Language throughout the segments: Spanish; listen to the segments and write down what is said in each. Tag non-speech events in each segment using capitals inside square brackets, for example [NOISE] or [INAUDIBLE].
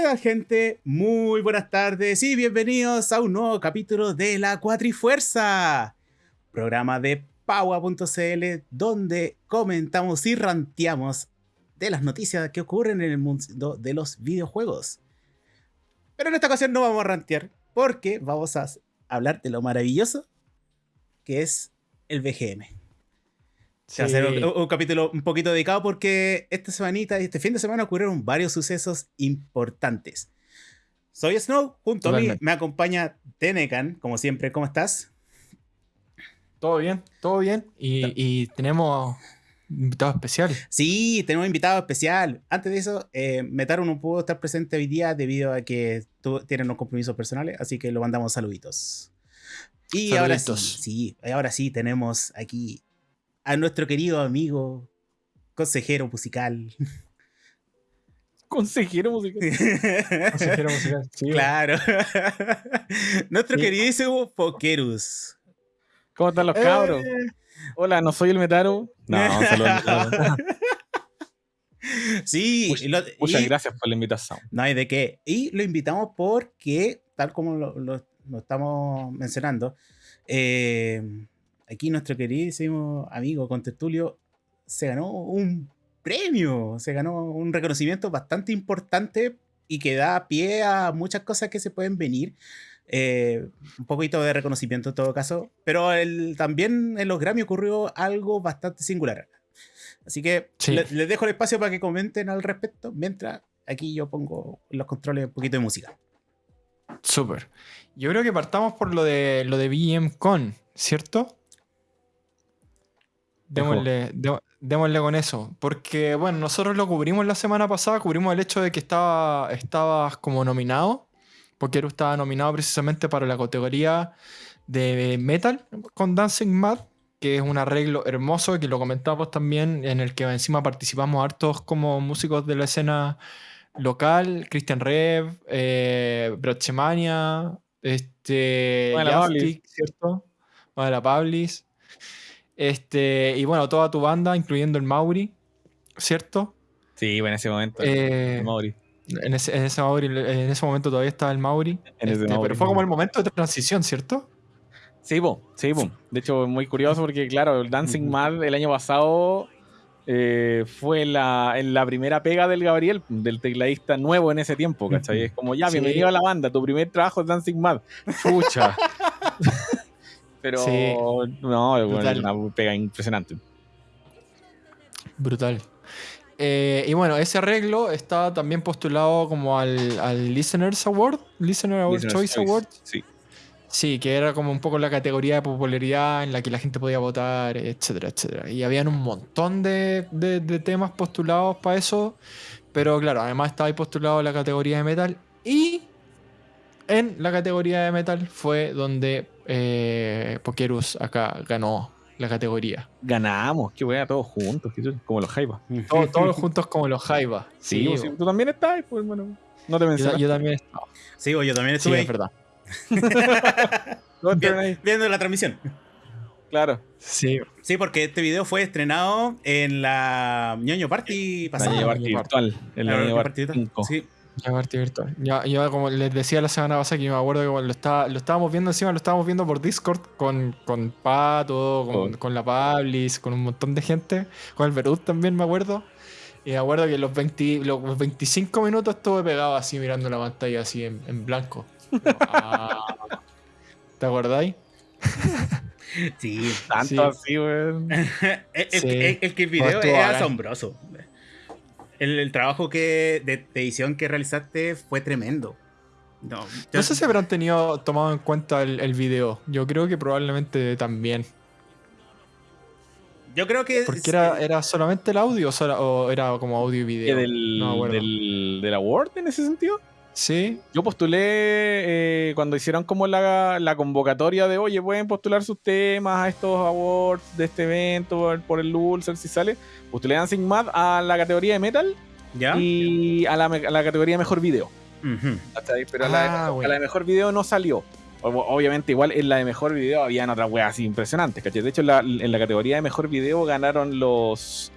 ¿Qué gente? Muy buenas tardes y bienvenidos a un nuevo capítulo de La Cuatrifuerza, programa de Paua.cl donde comentamos y ranteamos de las noticias que ocurren en el mundo de los videojuegos. Pero en esta ocasión no vamos a rantear porque vamos a hablar de lo maravilloso que es el BGM. A hacer un, capítulo un poquito dedicado porque esta semanita y este fin de semana ocurrieron varios sucesos importantes. Soy Snow, junto a mí me acompaña Tenecan, como siempre. ¿Cómo estás? Todo bien, todo bien. Y, tenemos invitado especial. Sí, tenemos invitado especial. Antes de eso, eh, Metaru no pudo estar presente hoy día debido a que tiene unos compromisos personales, así que lo mandamos saluditos. Y ahora sí, sí, ahora sí tenemos aquí a nuestro querido amigo, consejero musical. Consejero musical. [LAUGHS] consejero musical, sí. Claro. [LAUGHS] nuestro queridísimo Pokerus. ¿Cómo están los cabros? Eh. Hola, no soy el Metaru. No, saludos. [LAUGHS] Sí, muchas, gracias por la invitación. No hay de qué. Y lo invitamos porque, tal como lo, estamos mencionando, eh, aquí nuestro queridísimo amigo Contertulio se ganó un premio, se ganó un reconocimiento bastante importante y que da pie a muchas cosas que se pueden venir. Eh, un poquito de reconocimiento en todo caso, pero también en los Grammy ocurrió algo bastante singular. Así que les, dejo el espacio para que comenten al respecto, mientras aquí yo pongo los controles un poquito de música. Súper. Yo creo que partamos por lo de lo de BM Con, ¿cierto? Démosle, démosle, con eso. Porque, bueno, nosotros lo cubrimos la semana pasada, cubrimos el hecho de que estaba, estabas como nominado. Porque estaba nominado precisamente para la categoría de metal con Dancing Mad, que es un arreglo hermoso, que lo comentamos también, en el que encima participamos hartos como músicos de la escena local, Christian Rev, eh, este, ¿cierto? la Pablis. Este, y bueno, toda tu banda, incluyendo el Mauri, ¿cierto? Sí, en ese momento. el Mauri. En ese, en ese, en ese momento todavía estaba el Mauri. Este, pero fue como el momento de transición, ¿cierto? Sí, boom, sí, boom. De hecho, muy curioso porque, claro, el Dancing Mad el año pasado eh, fue la, en la primera pega del Gabriel, del tecladista nuevo en ese tiempo, ¿cachai? Es como, ya, bienvenido a la banda, tu primer trabajo es Dancing Mad. Chucha. [LAUGHS] Pero no, una pega impresionante. Brutal. Eh, y bueno, ese arreglo está también postulado como al, al Listeners Award, Listener Choice, Award. Sí. Sí, que era como un poco la categoría de popularidad en la que la gente podía votar, etcétera, etcétera. Y habían un montón de, de temas postulados para eso. Pero claro, además estaba ahí postulado la categoría de metal. Y en la categoría de metal fue donde eh, Pokerus acá ganó la categoría. Ganamos, qué wea, todos juntos, como los Jaiba. [LAUGHS] todos juntos como los Jaiba. Sí, sí, tú también estás, pues bueno, no te mencionas. Yo, también estaba. Sí, yo también estuve. Sí, es verdad. [LAUGHS] viendo la transmisión. Claro. Sí. Sí, porque este video fue estrenado en la ñoño Party pasada. La ñoño Party virtual. En la ñoño Party virtual. Sí. Virtual. Ya, yo, como les decía la semana pasada, que me acuerdo que lo, estaba, lo estábamos viendo encima, lo estábamos viendo por Discord con, con Pato, con, con la Pablis, con un montón de gente, con el Verut también, me acuerdo. Y me acuerdo que los, 20, los 25 minutos estuve pegado así mirando la pantalla así en, en blanco. [LAUGHS] Ah. ¿Te acordáis? Sí, [LAUGHS] tanto así, weón. [LAUGHS] el, que el video es asombroso. El, trabajo que, de, edición que realizaste fue tremendo. No, no sé si habrán tenido tomado en cuenta el, video. Yo creo que probablemente también. Yo creo que. Porque era, era solamente el audio o, era como audio y video. Del, no del, del award en ese sentido? Sí. Yo postulé eh, cuando hicieron como la, convocatoria de, oye, pueden postular sus temas a estos awards de este evento por, el Ulcer si sale. Postulé Dancing Mad a la categoría de metal ¿Ya? y a la, categoría de mejor video. Pero a, la, ah, de mejor video no salió. Obviamente, igual en la de mejor video habían otras weas así impresionantes. De hecho, en la, categoría de mejor video ganaron los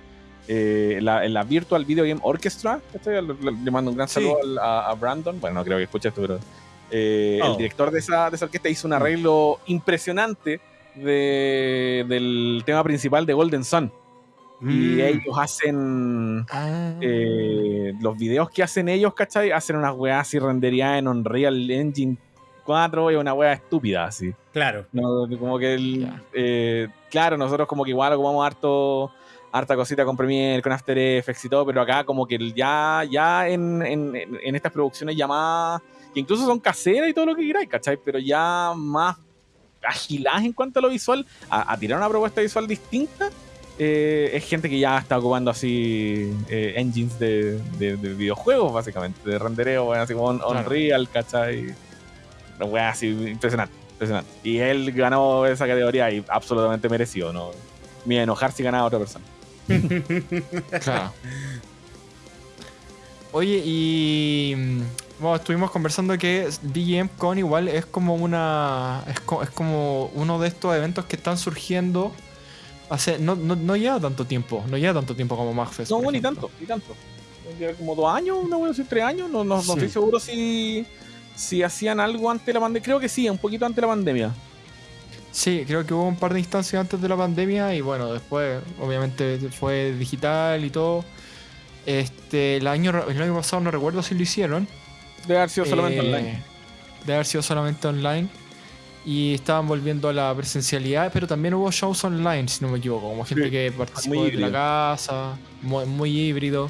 eh, la, en la Virtual Video Game Orchestra. ¿cachai? Le, mando un gran saludo al- a, a Brandon. Bueno, no creo que escuche esto, pero eh, Oh. el director de esa, de esa orquesta hizo un arreglo impresionante de- del tema principal de Golden Sun. Y Mm. ellos hacen Ah. eh, los videos que hacen ellos, ¿cachai? Hacen unas weas así renderizadas en Unreal Engine 4 y una wea estúpida así. Claro. No, como que el, Ya. eh, claro, nosotros como que igual ocupamos harto harta cosita con Premiere, con After Effects y todo, pero acá como que ya, ya en, en- estas producciones más, que incluso son caseras y todo lo que queráis, ¿cachai? Pero ya más agiladas en cuanto a lo visual, a, a tirar una propuesta visual distinta, eh, es gente que ya está ocupando así eh, engines de, de- de videojuegos, básicamente, de rendereo, bueno, así como un- Claro. Unreal, ¿cachai? Wea así impresionante, impresionante. Y él ganó esa categoría y absolutamente merecido, ¿no? Me enojar si ganaba otra persona. Claro. Oye, y mm, bueno, estuvimos conversando que BGM Con igual es como una. Es, co- es como uno de estos eventos que están surgiendo. Hace, no, no, no lleva tanto tiempo, no lleva tanto tiempo como MagFest. No, por ni tanto, ni tanto. Lleva como dos años, una wea así, tres años. No, no, no estoy seguro si, si hacían algo antes de la pandemia. Creo que sí, un poquito antes de la pandemia. Sí, creo que hubo un par de instancias antes de la pandemia y bueno, después obviamente fue digital y todo. Este, el año, el año pasado no recuerdo si lo hicieron. Debe haber sido solamente Eh, online. Debe haber sido solamente online. Y estaban volviendo a la presencialidad, pero también hubo shows online, si no me equivoco, como gente Sí, que participó desde la casa, muy, muy híbrido.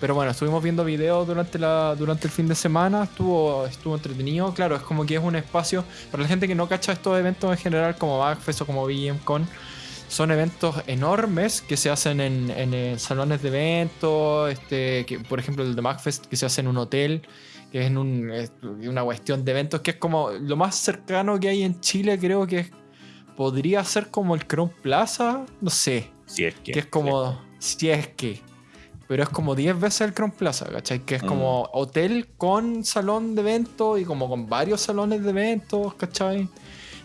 Pero bueno, estuvimos viendo videos durante, la, durante el fin de semana, estuvo, estuvo entretenido. Claro, es como que es un espacio, para la gente que no cacha estos eventos en general, como Backfest o como BGMCon, son eventos enormes que se hacen en, en, eh, salones de eventos, este, que, por ejemplo el de MacFest que se hace en un hotel, que es en un, es una cuestión de eventos que es como lo más cercano que hay en Chile, creo que es- podría ser como el Crown Plaza, no sé, Si es que. que es como, si es que, pero es como 10 veces el Crown Plaza, ¿cachai? Que es Mm. como hotel con salón de eventos y como con varios salones de eventos, ¿cachai?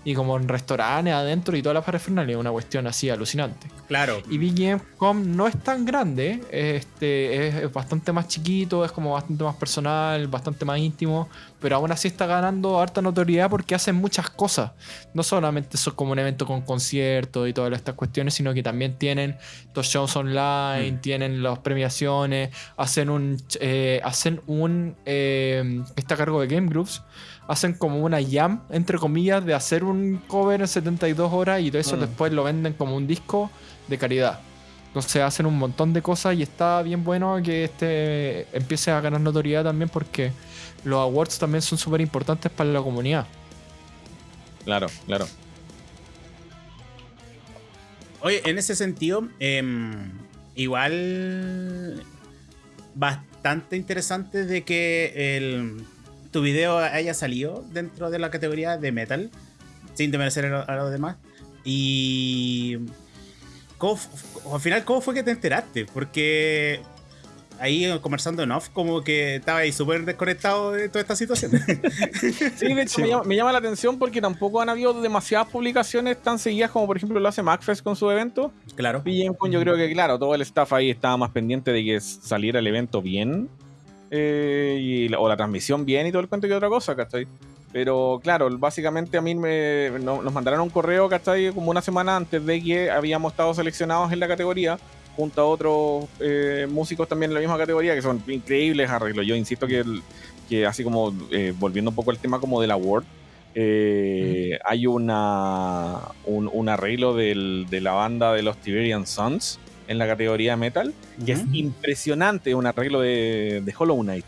Y como en restaurantes adentro y toda la parafernalia, una cuestión así alucinante. Claro. Y BGM.com no es tan grande, este, es, es bastante más chiquito, es como bastante más personal, bastante más íntimo, pero aún así está ganando harta notoriedad porque hacen muchas cosas. No solamente son como un evento con conciertos y todas estas cuestiones, sino que también tienen los shows online, Mm. tienen las premiaciones, hacen un, eh, hacen un, eh, está a cargo de Game Groups, hacen como una jam, entre comillas, de hacer un cover en 72 horas y todo eso Mm. después lo venden como un disco de caridad. Entonces hacen un montón de cosas y está bien bueno que este empiece a ganar notoriedad también porque los awards también son súper importantes para la comunidad. Claro, claro. Oye, en ese sentido, em, igual bastante interesante de que el, tu video haya salido dentro de la categoría de metal, sin desmerecer a, los demás. Y ¿cómo al final, ¿cómo fue que te enteraste? Porque ahí conversando en off, como que estaba ahí súper desconectado de toda esta situación. [LAUGHS] Sí, de hecho Sí. me, llama, me llama la atención porque tampoco han habido demasiadas publicaciones tan seguidas como por ejemplo lo hace MacFest con su evento. claro. BGMCon yo creo que claro, todo el staff ahí estaba más pendiente de que saliera el evento bien eh, y, la- o la transmisión bien y todo el cuento que otra cosa, ¿cachai? Pero claro, básicamente a mí me, no- nos mandaron un correo, ¿cachai? Como una semana antes de que habíamos estado seleccionados en la categoría junto a otros eh, músicos también en la misma categoría que son increíbles arreglos. Yo insisto que, el- que así como eh, volviendo un poco al tema como del award, eh, hay una un, un arreglo del- de la banda de los Tiberian Sons en la categoría metal, que es Ujú. impresionante, un arreglo de, de Hollow Knight.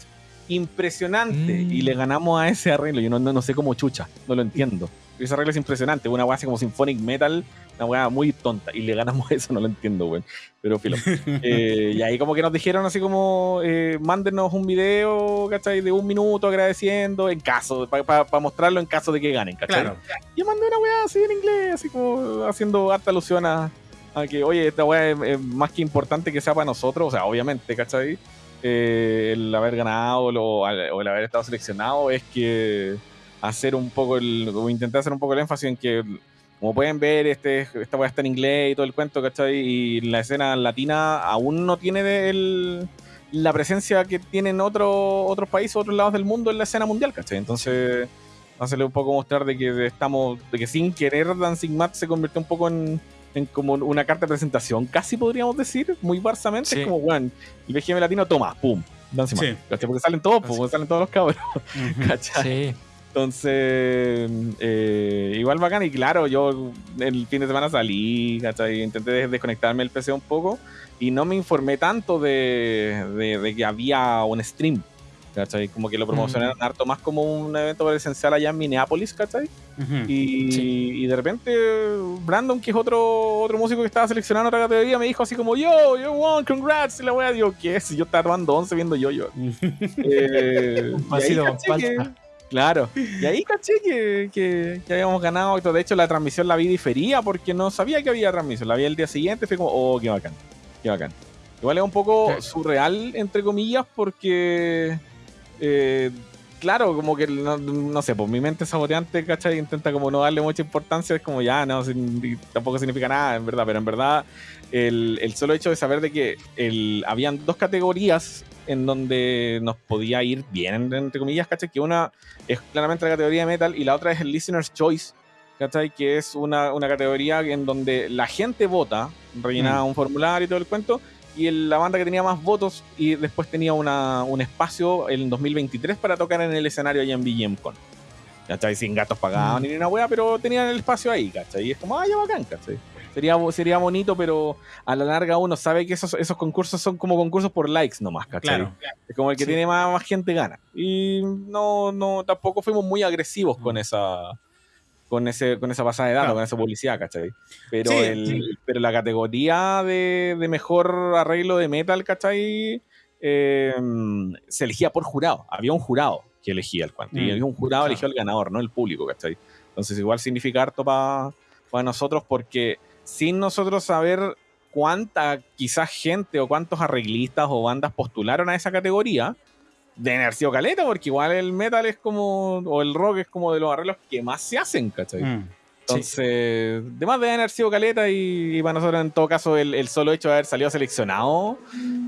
Impresionante. Mm. Y le ganamos a ese arreglo. Yo no, no, no sé cómo chucha, no lo entiendo. Ese arreglo es impresionante, una weá así como Symphonic Metal, una weá muy tonta. Y le ganamos eso, no lo entiendo, weón. Pero filo. [LAUGHS] Eh, y ahí como que nos dijeron así como, eh, mándenos un video, ¿cachai? De un minuto agradeciendo, en caso, para mostrarlo en caso de que ganen, ¿cachai? Claro. Yo mandé una weá así en inglés, así como haciendo harta alusión a, a que, oye, esta weá es, es más que importante que sea para nosotros, o sea, obviamente, ¿cachai? Eh, el haber ganado lo- o el haber estado seleccionado es que hacer un poco el, o intentar hacer un poco el énfasis en que como pueden ver, este, esta weá está en inglés y todo el cuento, ¿cachai? Y la escena latina aún no tiene el, la presencia que tienen otro, otros países, otros lados del mundo en la escena mundial, ¿cachai? Entonces, hacerle un poco mostrar de que estamos, de que sin querer Dancing Mat se convirtió un poco en, en como una carta de presentación, casi podríamos decir, muy barsamente. Sí. Es como, weón, el BGM latino toma, pum, Mat. Sí. Porque salen todos, pues, salen todos los cabros, Ujú. [LAUGHS] ¿cachai? Sí. Entonces, eh, igual bacán. Y claro, yo el fin de semana salí, ¿cachai? Intenté des- desconectarme del PC un poco y no me informé tanto de, de- de que había un stream, ¿cachai? Como que lo promocionaron harto más como un evento presencial allá en Minneapolis, ¿cachai? Y, Sí. y de repente Brandon, que es otro, otro músico que estaba seleccionando otra categoría, me dijo así como, yo, yo won, congrats, y la wea, digo, ¿qué es? Y yo estaba tomando 11 viendo yo, yo. [LAUGHS] Eh, palta. Claro. Y ahí caché que, que, que habíamos ganado. De hecho, la transmisión la vi difería porque no sabía que había transmisión. La vi el día siguiente. Fue como, oh, qué bacán. Qué bacán. Igual es un poco surreal, entre comillas, porque. Eh, claro, como que no, no sé, pues mi mente saboteante, ¿cachai? Intenta como no darle mucha importancia. Es como ya, no, sin- tampoco significa nada, en verdad. Pero en verdad, el, el solo hecho de saber de que el, habían dos categorías en donde nos podía ir bien, entre comillas, ¿cachai? Que una es claramente la categoría de metal y la otra es el Listener's Choice, ¿cachai? Que es una, una categoría en donde la gente vota, rellenaba un formulario y todo el cuento, y el- la banda que tenía más votos y después tenía una, un espacio en 2023 para tocar en el escenario allá en BGMCon. ¿Cachai? Sin gatos pagados ni una wea, pero tenían el espacio ahí, ¿cachai? Y es como, ah, ya bacán, ¿cachai? Sería, sería bonito, pero a la larga uno sabe que esos, esos concursos son como concursos por likes nomás, ¿cachai? Claro. Es como el que Sí. tiene más, más gente gana. Y no, no, tampoco fuimos muy agresivos con esa. Con, ese, con esa pasada de datos, Claro. con esa publicidad, ¿cachai? Pero, Sí, el, sí. pero la categoría de, de mejor arreglo de metal, ¿cachai? Eh, se elegía por jurado. Había un jurado que elegía el cuento. Y Mm, había un jurado claro. eligió al ganador, no el público, ¿cachai? Entonces igual significa harto para nosotros porque sin nosotros saber cuánta quizás gente o cuántos arreglistas o bandas postularon a esa categoría, deben haber sido caleta, porque igual el metal es como, o el rock es como de los arreglos que más se hacen, ¿cachai? Mm. Entonces, demás deben haber sido caleta y, y para nosotros en todo caso el, el solo hecho de haber salido seleccionado,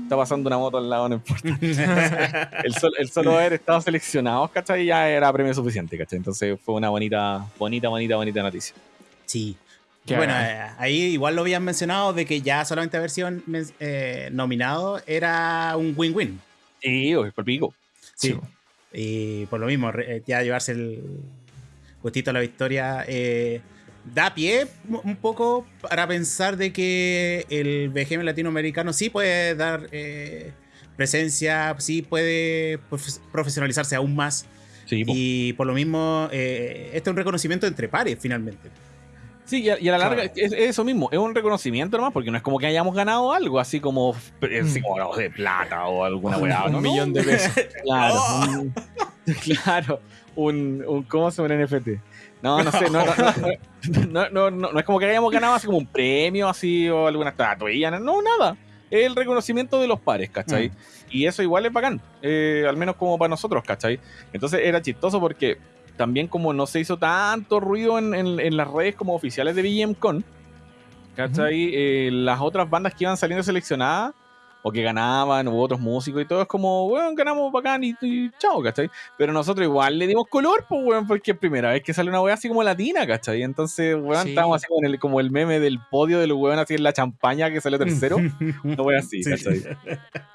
está pasando una moto al lado, no importa. [LAUGHS] El, sol- el solo haber estado seleccionados, ¿cachai? Ya era premio suficiente, ¿cachai? Entonces fue una bonita, bonita, bonita, bonita noticia. Sí. Qué bueno, eh, ahí igual lo habían mencionado de que ya solamente haber sido eh, nominado era un win-win. Sí, por pico. Sí. Sí. Y por lo mismo, re- eh, ya llevarse el gustito a la victoria eh, da pie un- poco para pensar de que el BGM latinoamericano sí puede dar eh, presencia, sí puede profe- profesionalizarse aún más. Sí. Y por lo mismo, eh, este es un reconocimiento entre pares finalmente. Sí, y a, y a la larga Claro. es, es eso mismo, es un reconocimiento nomás, porque no es como que hayamos ganado algo, así como, así como no, de plata o alguna weá. [LAUGHS] [LAUGHS] un ¿no? millón de pesos. Claro, ¡Oh! un, claro, un, un ¿cómo se llama un NFT? No, no sé, no, no, no, es como que hayamos ganado así como un premio así o alguna estatuilla, no, no, nada. Es el reconocimiento de los pares, ¿cachai? Mm. Y eso igual es bacán, eh, al menos como para nosotros, ¿cachai? Entonces era chistoso porque también como no se hizo tanto ruido en, en- en las redes como oficiales de BGMCon, ¿cachai? Eh, las otras bandas que iban saliendo seleccionadas o que ganaban, u otros músicos y todo, es como, weón, ganamos bacán y, y chao, ¿cachai? Pero nosotros igual le dimos color, pues, weón, porque es primera vez que sale una weá así como latina, ¿cachai? Entonces, weón, Sí. estábamos así con el, como el meme del podio del weón así en la champaña que salió tercero. [LAUGHS] No voy así, Sí. ¿cachai?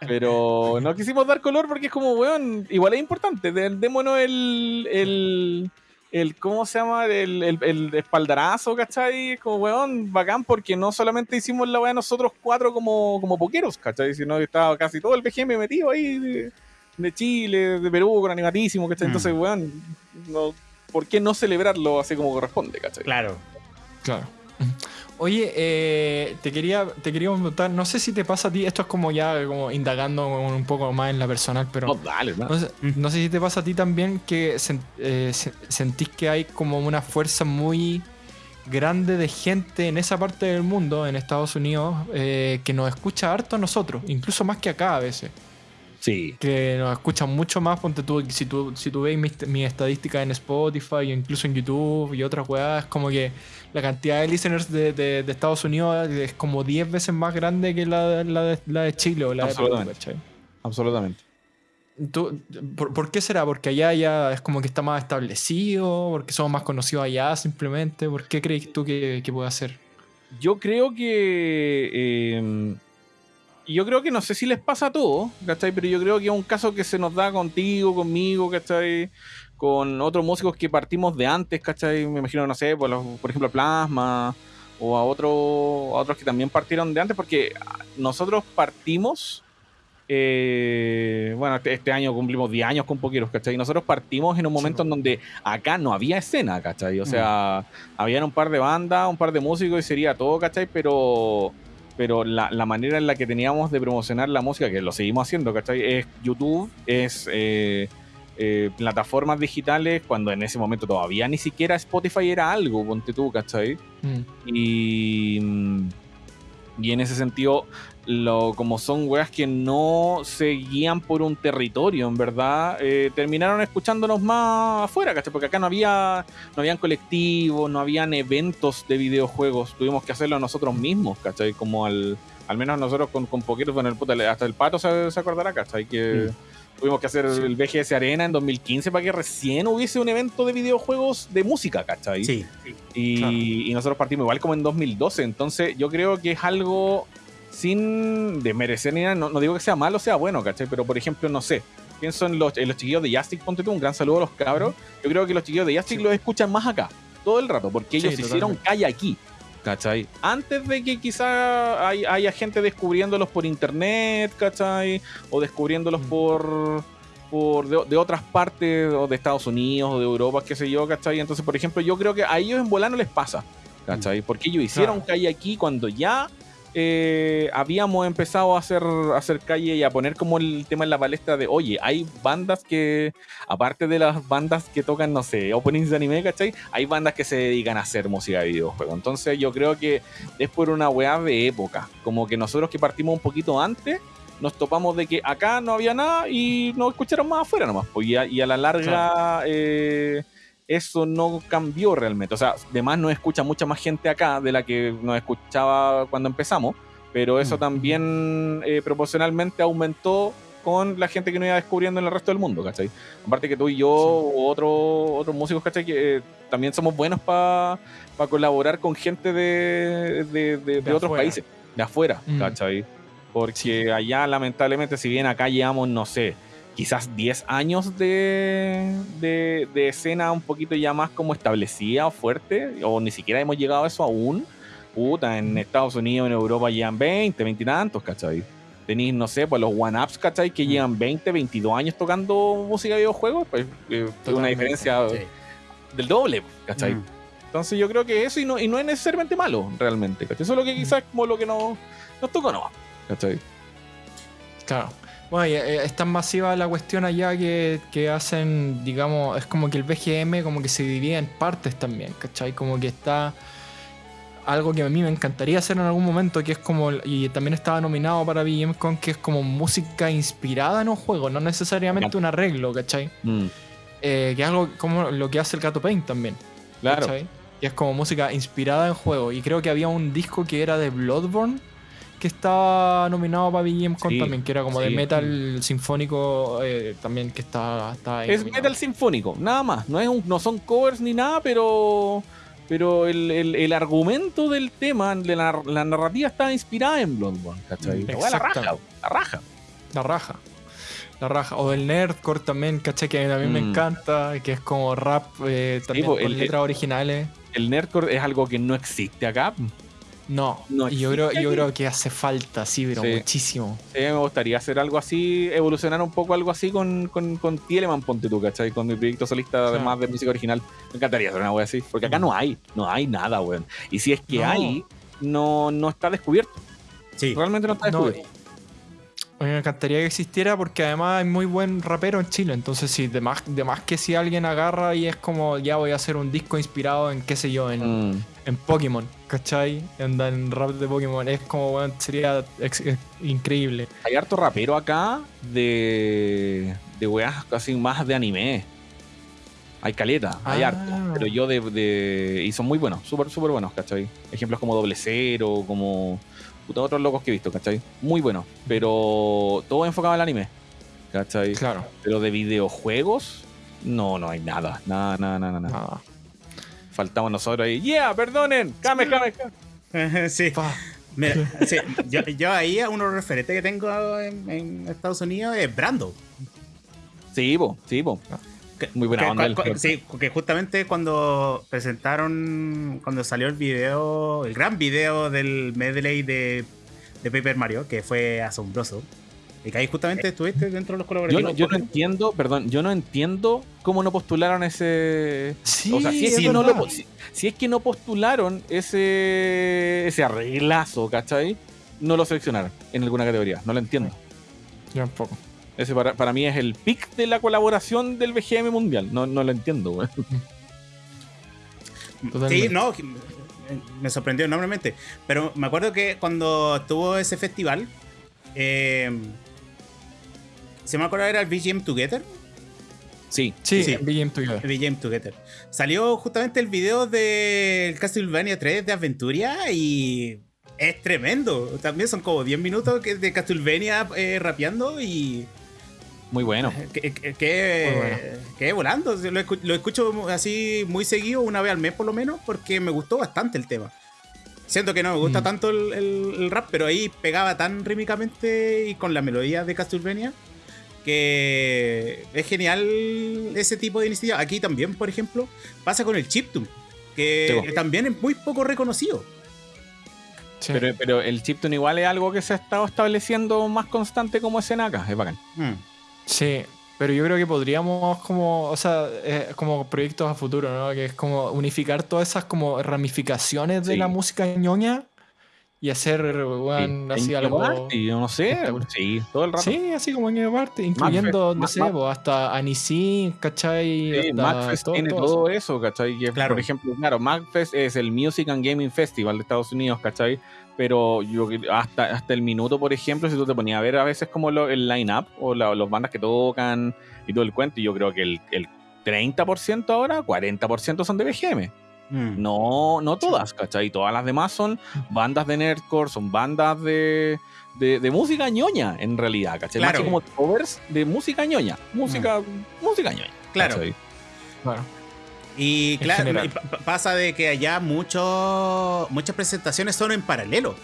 Pero no quisimos dar color porque es como, weón, igual es importante. Démonos el, el, el ¿cómo se llama? El, el, el espaldarazo, ¿cachai? Como, weón, bacán porque no solamente hicimos la weá nosotros cuatro como, como poqueros, ¿cachai? Sino que estaba casi todo el BGM metido ahí de, de Chile, de Perú, con animatísimo, ¿cachai? Mm. Entonces, weón, no, ¿por qué no celebrarlo así como corresponde, ¿cachai? Claro. Claro. Oye, eh, te quería te quería preguntar, no sé si te pasa a ti, esto es como ya como indagando un poco más en la personal, pero No, dale, no sé, no sé si te pasa a ti también que sen- eh, se- sentís que hay como una fuerza muy grande de gente en esa parte del mundo, en Estados Unidos, eh, que nos escucha harto a nosotros, incluso más que acá a veces. Sí. Que nos escuchan mucho más. Ponte tú, si tú, si tú veis mis, mis estadísticas en Spotify, o incluso en YouTube y otras weas, es como que la cantidad de listeners de, de- de Estados Unidos es como 10 veces más grande que la, la de, la de Chile o la de Perú, Absolutamente. Tú- ¿por, por qué será? ¿Porque allá ya es como que está más establecido? ¿Porque somos más conocidos allá simplemente? ¿Por qué crees tú que, que puede ser? Yo creo que. eh, yo creo que no sé si les pasa a todos, ¿cachai? Pero yo creo que es un caso que se nos da contigo, conmigo, ¿cachai? Con otros músicos que partimos de antes, ¿cachai? Me imagino, no sé, por, los- por ejemplo, a Plasma o a, otro, a otros que también partieron de antes, porque nosotros partimos. eh, bueno, este, este año cumplimos 10 años con Poqueros, ¿cachai? Nosotros partimos en un momento en donde acá no había escena, ¿cachai? O sea, habían un par de bandas, un par de músicos y sería todo, ¿cachai? Pero, pero la, la manera en la que teníamos de promocionar la música, que lo seguimos haciendo, ¿cachai? Es YouTube, es eh, eh, plataformas digitales, cuando en ese momento todavía ni siquiera Spotify era algo, ponte tú, ¿cachai? Mm. Y, y en ese sentido, lo, como son weas que no se guían por un territorio, en verdad, eh, terminaron escuchándonos más afuera, ¿cachai? Porque acá no había, no habían colectivos, no habían eventos de videojuegos, tuvimos que hacerlo nosotros mismos, ¿cachai? Como al, al menos nosotros con, con poquitos, bueno, el, puta, hasta el pato se, se acordará, ¿cachai? Que tuvimos que hacer el BGS Arena en 2015 para que recién hubiese un evento de videojuegos de música, ¿cachai? Sí. Y, Claro. y nosotros partimos igual como en 2012. Entonces, yo creo que es algo sin desmerecer ni nada. No, no digo que sea malo o sea bueno, ¿cachai? Pero, por ejemplo, no sé. Pienso en los, en los chiquillos de Jastic, ponte tú, un gran saludo a los cabros. Yo creo que los chiquillos de Jastic Sí. los escuchan más acá, todo el rato, porque Sí, ellos hicieron calle aquí, ¿cachai? Antes de que quizá hay- haya gente descubriéndolos por internet, ¿cachai? O descubriéndolos Mm. por por de, de otras partes o de Estados Unidos o de Europa, qué sé yo, ¿cachai? Entonces, por ejemplo, yo creo que a ellos en volar no les pasa, ¿cachai? Porque ellos hicieron Claro. calle aquí cuando ya eh, habíamos empezado a hacer, a hacer calle y a poner como el tema en la palestra de, oye, hay bandas que, aparte de las bandas que tocan, no sé, openings de anime, ¿cachai? Hay bandas que se dedican a hacer música de videojuegos. Entonces yo creo que es por una weá de época. Como que nosotros que partimos un poquito antes, nos topamos de que acá no había nada y nos escucharon más afuera nomás. Pues, y, a, y a la larga eh, eso no cambió realmente. O sea, además nos escucha mucha más gente acá de la que nos escuchaba cuando empezamos, pero eso Mm. también eh, proporcionalmente aumentó con la gente que nos iba descubriendo en el resto del mundo, ¿cachai? Aparte que tú y yo otro- otros músicos, ¿cachai? Que eh, también somos buenos para colaborar con gente de, de- de- de De otros países, de afuera, Mm. ¿cachai? Porque allá, lamentablemente, si bien acá llevamos, no sé, quizás 10 años de, de, de escena un poquito ya más como establecida o fuerte, o ni siquiera hemos llegado a eso aún. Puta, en Estados Unidos, en Europa llevan 20, 20 y tantos, ¿cachai? Tenéis, no sé, pues los one-ups, ¿cachai? Que llevan 20, 22 años tocando música de videojuegos, pues eh, una diferencia Sí. del doble, ¿cachai? Mm. Entonces yo creo que eso y no, y no es necesariamente malo, realmente, ¿cachai? Eso es lo que quizás es como lo que nos, nos tocó, ¿no? ¿cachai? Claro. Bueno, y, eh, es tan masiva la cuestión allá que, que hacen, digamos, es como que el BGM como que se divide en partes también, ¿cachai? Como que está algo que a mí me encantaría hacer en algún momento, que es como, y también estaba nominado para BGMCon, que es como música inspirada en un juego, no necesariamente un arreglo, ¿cachai? Mm, Eh, que es algo como lo que hace el Gato Paint también. claro. ¿cachai? Que es como música inspirada en juego. Y creo que había un disco que era de Bloodborne que estaba nominado para BGMCon Sí, también, que era como de metal sinfónico eh, también que está, está ahí Es nominado. metal sinfónico, nada más. No, es un- no son covers ni nada, pero. Pero el, el- el argumento del tema, de la, la narrativa está inspirada en Bloodborne, ¿cachai? Mm, La raja, la raja. La raja. La raja. O del Nerdcore también, ¿cachai? Que a mí me Mm. encanta, que es como rap eh, también con el- letras originales. El nerdcore es algo que no existe acá. No, No y yo creo, yo creo que hace falta, sí, pero Sí. muchísimo. Sí, me gustaría hacer algo así, evolucionar un poco algo así con, con, con Tieleman, ponte tú, ¿cachai? Con mi proyecto solista, Claro. además de música original. Me encantaría hacer una wea así, porque acá no hay, no hay nada, weón. Y si es que No. hay, no, no está descubierto. Sí. Realmente no está No, descubierto. A mí me encantaría que existiera porque además hay muy buen rapero en Chile. Entonces, sí, de más, de más que si alguien agarra y es como, ya voy a hacer un disco inspirado en, qué sé yo, en, Mm. en Pokémon, ¿cachai? Anda en rap de Pokémon. Es como, weón, sería ex- ex- increíble. Hay harto rapero acá de, de weas casi más de anime. Hay caleta, hay Ah. harto. Pero yo de, de- Y son muy buenos, súper, súper buenos, ¿cachai? Ejemplos como Doble Cero, como. Puta, otros locos que he visto, ¿cachai? Muy buenos. Pero todo enfocado al anime, ¿cachai? Claro. Pero de videojuegos, no, no hay nada. Nada, nada, nada, nada. Nada. Faltamos nosotros ahí. ¡Yeah! ¡Perdonen! ¡Came, came, came! sí. [LAUGHS] Pa. Mira, sí, yo, yo ahí a uno referente que tengo en, en Estados Unidos es Brando. Sí, po, sí, po. Que- Muy buena que- onda cu- el- cu- sí, que justamente cuando presentaron, cuando salió el video, el gran video del medley de, de Paper Mario, que fue asombroso. Y que ahí justamente estuviste dentro de los Yo, no- yo no entiendo, perdón, yo no entiendo cómo no postularon ese. Sí, o sea, si es, es que no verdad. lo po- si, si es que no postularon ese ese arreglazo, ¿cachai? No lo seleccionaron en alguna categoría. No lo entiendo. Yo un poco. Ese para, para mí es el pick de la colaboración del BGM mundial. No, no lo entiendo, güey. [LAUGHS] Sí, no, me sorprendió enormemente. Pero me acuerdo que cuando estuvo ese festival, eh, se me acuerdo era el VGM Together. Sí. Sí, Sí. BGM Together. VGM Together. Salió justamente el video del Castlevania 3 de Aventuria y es tremendo. También son como 10 minutos que- de Castlevania eh, rapeando y Muy bueno. [LAUGHS] que, que, que- Muy bueno. que volando. Lo, escu- lo escucho así muy seguido, una vez al mes por lo menos, porque me gustó bastante el tema. Siento que no me gusta Mm. tanto el, el- el rap, pero ahí pegaba tan rítmicamente y con la melodía de Castlevania que es genial ese tipo de iniciativa. Aquí también, por ejemplo, pasa con el chiptune, que Sí, también es muy poco reconocido. Sí. Pero, pero el chiptune igual es algo que se ha estado estableciendo más constante como escena acá. Es bacán. Mm. Sí, pero yo creo que podríamos como, o sea, eh, como proyectos a futuro, ¿no? Que es como unificar todas esas como ramificaciones de Sí. la música ñoña y hacer, weón, Sí. así En algo... Party, yo no sé. Sí, todo el rato. Sí, así como en parte, incluyendo, no Ma- sé, Ma- po, hasta Anisin, ¿cachai? Sí, todo- tiene todo todo, eso, ¿cachai? Que, Claro. Por ejemplo, claro, MagFest es el Music and Gaming Festival de Estados Unidos, ¿cachai? Pero yo hasta, hasta el minuto, por ejemplo, si tú te ponías a ver a veces como lo- el line-up o la- los bandas que tocan y todo el cuento, y yo creo que el, el 30% ahora, 40% son de BGM. Mm. No, no todas, ¿cachai? Todas las demás son bandas de nerdcore, son bandas de, de, de música ñoña, en realidad, ¿cachai? Más Claro. que como covers de música ñoña. Música, música ñoña. Claro. ¿cachai? Claro. Y claro, y pasa de que allá mucho, muchas presentaciones son en paralelo.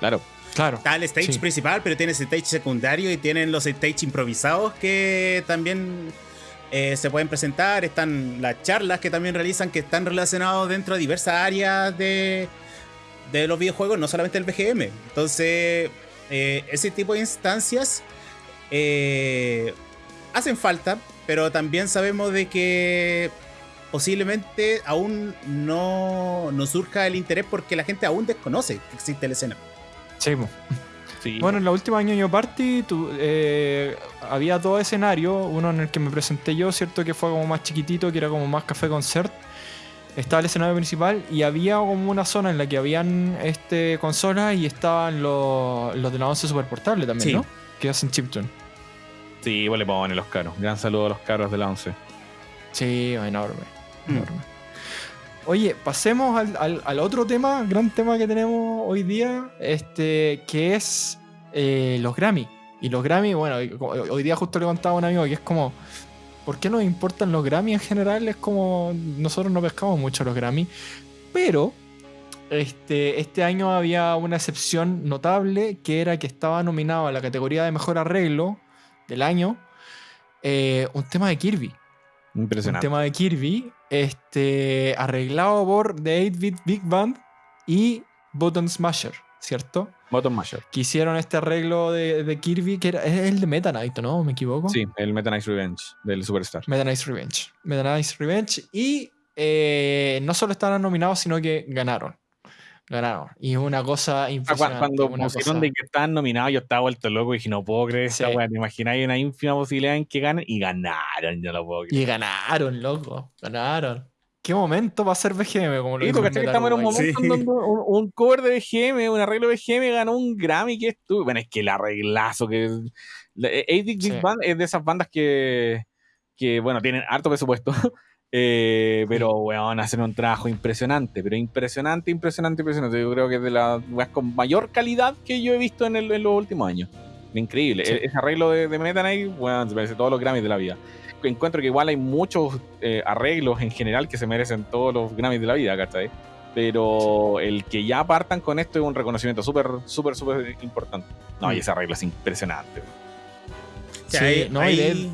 Claro. Claro. Está el stage Sí. principal, pero tienes el stage secundario y tienen los stage improvisados que también eh, se pueden presentar. Están las charlas que también realizan que están relacionados dentro de diversas áreas de, de los videojuegos, no solamente el BGM. Entonces, eh, ese tipo de instancias eh, hacen falta, pero también sabemos de que posiblemente aún no, no surja el interés porque la gente aún desconoce que existe la escena. Sí. Sí. Bueno, en la última ñoño party tu- eh, había dos escenarios, uno en el que me presenté yo, cierto que fue como más chiquitito, que era como más café concert. Estaba el escenario principal y había como una zona en la que habían este consolas y estaban los, los de la 11 super portable también, Sí. ¿no? Que hacen chiptune. Sí, vos le ponen los caros. Gran saludo a los caros de la 11. Sí, enorme. Mm. Oye, pasemos al, al- al otro tema, gran tema que tenemos hoy día, este, que es eh, los Grammy. Y los Grammy, bueno, hoy- día justo le contaba a un amigo que es como, ¿por qué nos importan los Grammy en general? Es como, nosotros no pescamos mucho los Grammy, pero este, este año había una excepción notable que era que estaba nominado a la categoría de mejor arreglo del año eh, un tema de Kirby un Impresionante. tema de Kirby, este, arreglado por The 8-Bit Big Band y Button Smasher, ¿cierto? Bottom Masher. Que hicieron este arreglo de, de Kirby, que era, es el de Meta Knight, ¿no? ¿Me equivoco? Sí, el Meta Knight Revenge del Superstar. Meta Knight's Revenge. Meta Knight's Revenge. Y eh, no solo estaban nominados, sino que ganaron. Ganaron. Y es una cosa Ah, impresionante. Cuando una pusieron cosa- de que estaban nominados, yo estaba vuelto loco y dije, no puedo creer esta Sí. weá. ¿Te imagináis una ínfima posibilidad en que ganen? Y ganaron, yo no lo puedo creer. Y ganaron, loco. Ganaron. ¿Qué momento va a ser BGM? Como lo Sí, dijo porque Metal estamos en un momento Sí. en donde un, un cover de BGM, un arreglo de BGM ganó un Grammy que estuvo. Bueno, es que el arreglazo que. la- eh, Big Sí. Band es de esas bandas que, que bueno, tienen harto presupuesto. [LAUGHS] eh, pero, weón, hacen un trabajo impresionante. Pero impresionante, impresionante, impresionante. Yo creo que es de las weas con mayor calidad que yo he visto en, el- en los últimos años. Increíble. Sí. E- Ese arreglo de, de Meta Knight, weón, se merece todos los Grammys de la vida. Encuentro que igual hay muchos eh, arreglos en general que se merecen todos los Grammys de la vida, ¿cachai? Pero el que ya partan con esto es un reconocimiento súper, súper, súper importante. No, y Mm. ese arreglo es impresionante. Sí, ahí, no, y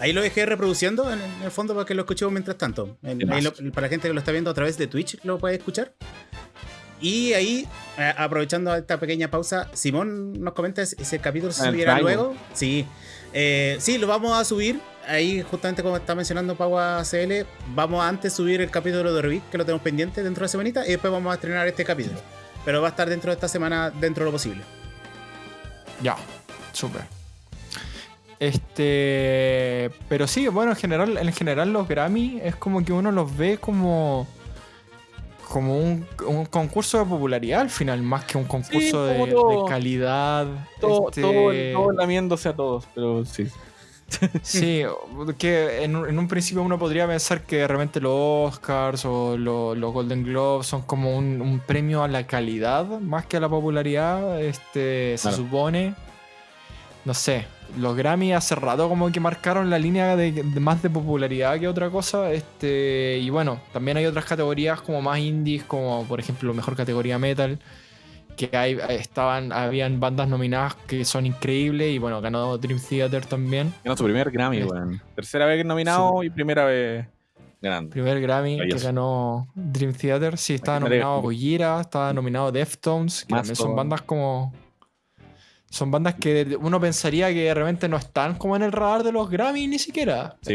ahí- lo dejé reproduciendo en, el fondo para que lo escuchemos mientras tanto. En- De ahí más. lo- para la gente que lo está viendo a través de Twitch lo puede escuchar. Y ahí, eh, aprovechando esta pequeña pausa, Simón nos comenta si ese capítulo se El subirá luego. Sí. Eh, sí, lo vamos a subir. Ahí, justamente como está mencionando Paua CL, vamos a antes subir el capítulo de Rubik, que lo tenemos pendiente dentro de la semanita, y después vamos a estrenar este capítulo. Pero va a estar dentro de esta semana, dentro de lo posible. Ya, súper. Este, pero sí, bueno, en general, en general los Grammy es como que uno los ve como como un, un concurso de popularidad al final, más que un concurso de, calidad. Todo, este, todo, todo lamiéndose a todos, pero sí. Sí, que en, un- en un principio uno podría pensar que de repente los Oscars o lo- los Golden Globes son como un, un premio a la calidad más que a la popularidad. Este, se Claro. supone. No sé. Los Grammy hace rato como que marcaron la línea de, de más de popularidad que otra cosa. Este, y bueno, también hay otras categorías como más indies, como por ejemplo mejor categoría metal. Que hay, estaban, habían bandas nominadas que son increíbles. Y bueno, ganó Dream Theater también. Ganó su primer Grammy, Este. weón. Tercera vez nominado y primera vez ganando. Primer Grammy que ganó Dream Theater. Sí, estaba nominado Gojira, estaba nominado Deftones, que también son bandas como. Son bandas que uno pensaría que de repente no están como en el radar de los Grammy ni siquiera. Sí.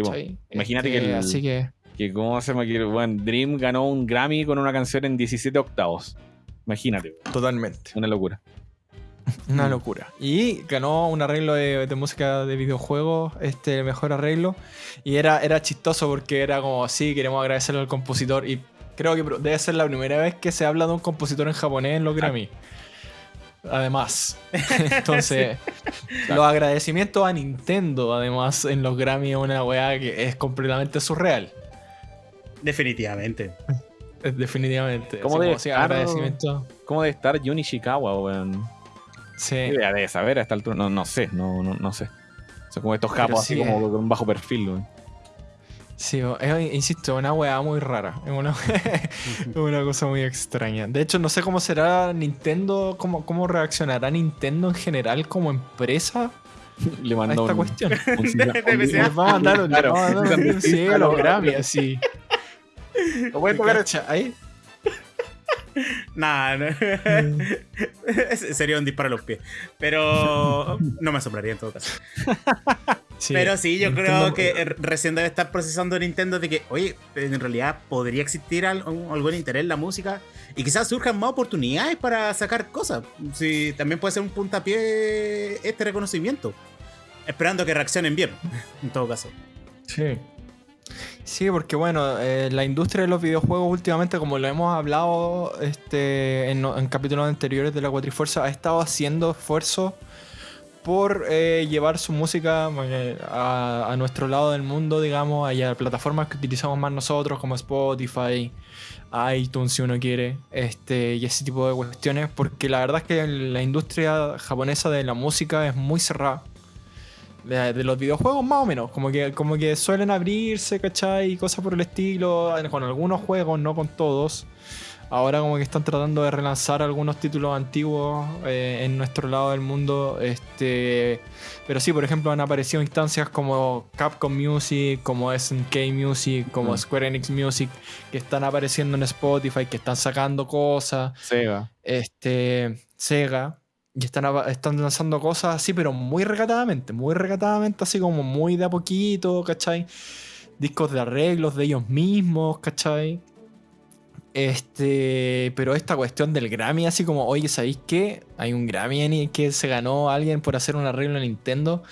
Imagínate Este, que el- Así que. Que cómo se llama que, bueno, Dream ganó un Grammy con una canción en 17 octavos. Imagínate. Totalmente. una locura. [LAUGHS] Una locura. Y ganó un arreglo de, de música de videojuegos, este, el mejor arreglo. Y era, era chistoso porque era como, sí, queremos agradecerle al compositor. Y creo que debe ser la primera vez que se habla de un compositor en japonés en los Grammy. Además. [LAUGHS] Entonces, los agradecimientos a Nintendo, además, en los Grammy es una weá que es completamente surreal. Definitivamente. Definitivamente. ¿Cómo debe estar? agradecimiento. ¿Cómo debe estar Jun Ishikawa, weón? Sí. ¿Qué idea debe saber a esta altura? No, no sé, no, no, no sé. Son como estos japos así sí, como con un bajo perfil, weón. Sí, es, insisto, una weá muy rara. Es una, [LAUGHS] es una cosa muy extraña. De hecho, no sé cómo será Nintendo, cómo, cómo reaccionará Nintendo en general como empresa [LAUGHS] Le a mandó esta un, cuestión. [LAUGHS] Les va a mandar un, Claro, a mandar un a los Grammy, así. Lo pueden tocar ¿Cachai? Nah, no. sería un disparo a los pies. Pero no me asombraría en todo caso. Sí, Pero sí, yo Nintendo- creo que eh, recién debe estar procesando Nintendo de que, oye, en realidad podría existir algún interés en la música y quizás surjan más oportunidades para sacar cosas. Sí, también puede ser un puntapié este reconocimiento. Esperando que reaccionen bien, [LAUGHS] en todo caso. Sí. Sí, porque bueno, eh, la industria de los videojuegos últimamente, como lo hemos hablado este, en, en capítulos anteriores de la Cuatrifuerza, ha estado haciendo esfuerzos por eh, llevar su música eh, a, nuestro lado del mundo, digamos, a plataformas que utilizamos más nosotros, como Spotify, iTunes, si uno quiere, este, y ese tipo de cuestiones, porque la verdad es que la industria japonesa de la música es muy cerrada. De, de los videojuegos más o menos, como que, como que suelen abrirse, ¿cachai? Y cosas por el estilo, con algunos juegos, no con todos. Ahora como que están tratando de relanzar algunos títulos antiguos eh, en nuestro lado del mundo. Este, pero sí, por ejemplo, han aparecido instancias como Capcom Music, como SNK Music, como Mm. Square Enix Music, que están apareciendo en Spotify, que están sacando cosas Sega. este, Sega, y están, están lanzando cosas así, pero muy recatadamente, muy recatadamente, así como muy de a poquito, ¿cachai? Discos de arreglos de ellos mismos, ¿cachai? Este, pero esta cuestión del Grammy, así como, oye, ¿sabéis qué? Hay un Grammy en- que se ganó alguien por hacer un arreglo en Nintendo.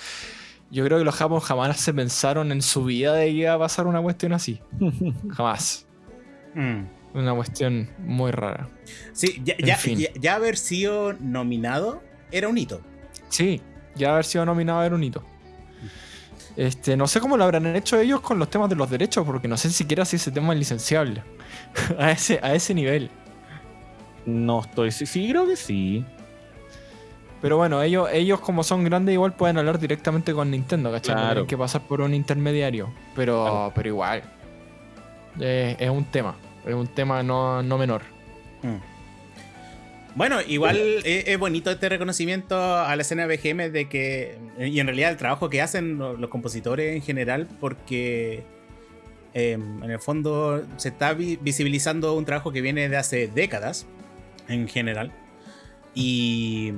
Yo creo que los japos jamás se pensaron en su vida de que iba a pasar una cuestión así. [LAUGHS] Jamás. Mm. Una cuestión muy rara. Sí, ya- ya haber sido nominado era un hito. Sí, ya haber sido nominado era un hito. Este, no sé cómo lo habrán hecho ellos con los temas de los derechos, porque no sé siquiera si ese tema es licenciable. [LAUGHS] a, ese, a ese nivel. No estoy. Sí, sí, creo que sí. Pero bueno, ellos, ellos como son grandes igual pueden hablar directamente con Nintendo, ¿cachai? No tienen que pasar por un intermediario. Pero, Claro. pero igual. Eh, es un tema. Es un tema no, no menor. Mm. Bueno, igual es, es bonito este reconocimiento a la escena BGM de que, y en realidad el trabajo que hacen lo- los, compositores en general, porque eh, en el fondo se está vi- visibilizando un trabajo que viene de hace décadas, en general. Y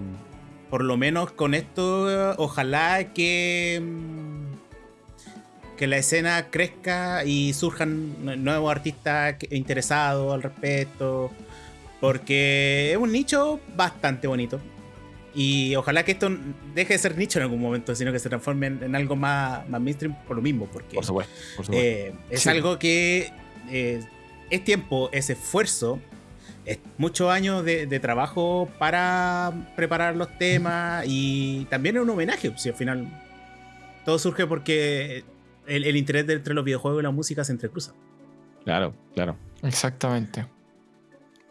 por lo menos con esto, ojalá que, mm, que la escena crezca y surjan nue- nuevos artistas interesados al respecto. Porque es un nicho bastante bonito. Y ojalá que esto deje de ser nicho en algún momento, sino que se transforme en, en algo más, más mainstream por lo mismo. Porque Por supuesto. Por supuesto. eh, es Sí. algo que eh, es tiempo, es esfuerzo, es muchos años de, de trabajo para preparar los temas y también es un homenaje. Si al final todo surge porque el, el interés de- entre los videojuegos y la música se entrecruza. claro, claro. Exactamente.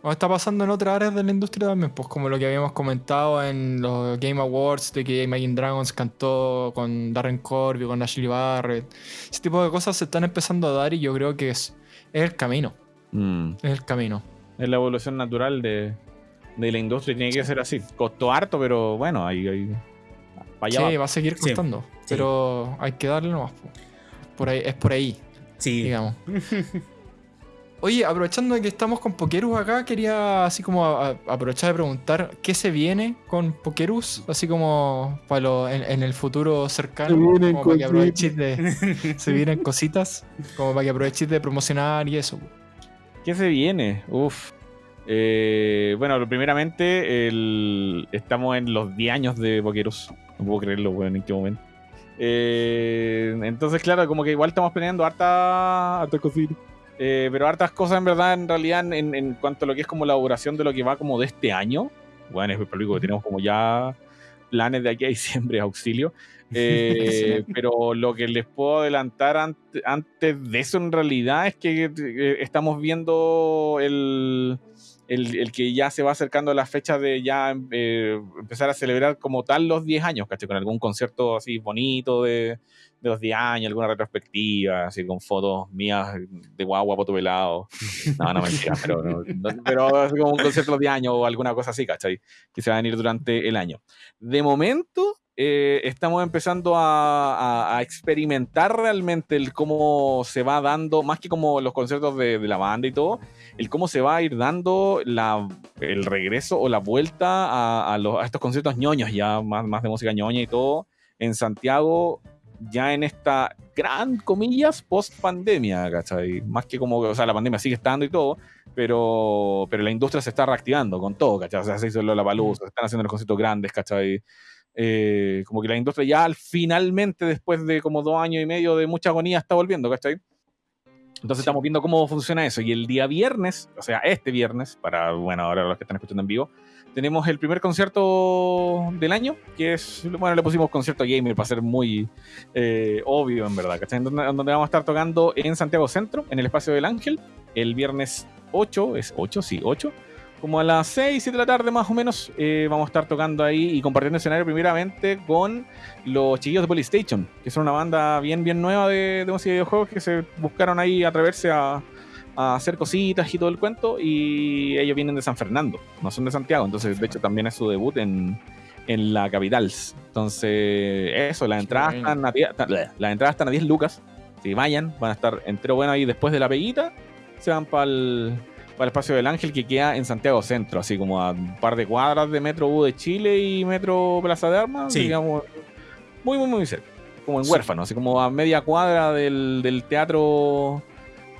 O está pasando en otras áreas de la industria también, pues como lo que habíamos comentado en los Game Awards, de que Imagine Dragons cantó con Darren Corby, con Ashley Barrett. Ese tipo de cosas se están empezando a dar y yo creo que es, es el camino. Mm. Es el camino. Es la evolución natural de, de la industria y tiene que ser así. Costó harto, pero bueno, ahí. ahí allá Sí, va. va a seguir Sí, costando. sí. Pero hay que darle nomás. po. Por ahí, es por ahí, Sí. digamos. [LAUGHS] Oye, aprovechando de que estamos con Pokerus acá, quería así como a- a- aprovechar de preguntar qué se viene con Pokerus, así como para lo- en, en el futuro cercano, Se vienen como para que aproveches de [LAUGHS] se vienen cositas, como para que aproveches de promocionar y eso. ¿Qué se viene? Uf. Eh, bueno, primeramente, el- estamos en los 10 años de Boqueros. No puedo creerlo, weón, en qué momento. Eh, entonces, claro, como que igual estamos planeando harta, harta cositas. Eh, pero hartas cosas en verdad, en realidad, en, en cuanto a lo que es como la duración de lo que va como de este año. Bueno, es público que tenemos como ya planes de aquí a diciembre, auxilio. [LAUGHS] Eh, pero lo que les puedo adelantar ante- antes de eso en realidad es que eh, estamos viendo el, el, el que ya se va acercando la fecha de ya eh, empezar a celebrar como tal los 10 años, ¿cachai? Con algún concierto así bonito de, de los 10 años, alguna retrospectiva, así con fotos mías de guagua, poto pelado. No, no mentira, pero, no- no- pero como un concierto de los 10 años o alguna cosa así, ¿cachai? Que se va a venir durante el año. De momento, eh, estamos empezando a, experimentar realmente el cómo se va dando, más que como los conciertos de, la banda y todo, el cómo se va a ir dando la, el regreso o la vuelta a, a los- estos conciertos ñoños, ya más, más de música ñoña y todo, en Santiago, ya en esta gran comillas post pandemia, ¿cachai? Más que como, o sea, la pandemia sigue estando y todo, pero, pero la industria se está reactivando con todo, ¿cachai? O sea, se hizo la palusa, se están haciendo los conciertos grandes, ¿cachai? Eh, como que la industria ya al- finalmente, después de como dos años y medio de mucha agonía, está volviendo, ¿cachai? Entonces Sí. estamos viendo cómo funciona eso. Y el día viernes, o sea, este viernes, para, bueno, ahora los que están escuchando en vivo, tenemos el primer concierto del año, que es, bueno, le pusimos concierto gamer para ser muy eh, obvio, en verdad, ¿cachai? Donde, donde vamos a estar tocando en Santiago Centro, en el Espacio del Ángel, el viernes 8, es 8, sí, 8, como a las 6, 7 de la tarde más o menos, eh, vamos a estar tocando ahí y compartiendo escenario primeramente con los chiquillos de Polystation, que son una banda bien, bien nueva de, de música y videojuegos que se buscaron ahí atreverse a, a hacer cositas y todo el cuento y ellos vienen de San Fernando, no son de Santiago, entonces de hecho también es su debut en, en la capital. Entonces, eso, las entradas, están a, las entradas están a 10 lucas, si vayan, van a estar entero bueno ahí. Después de la peguita, se van para el para el espacio del Ángel que queda en Santiago Centro, así como a un par de cuadras de Metro U de Chile y Metro Plaza de Armas, Sí. digamos, muy, muy, muy cerca, como en Sí. huérfano, así como a media cuadra del, del teatro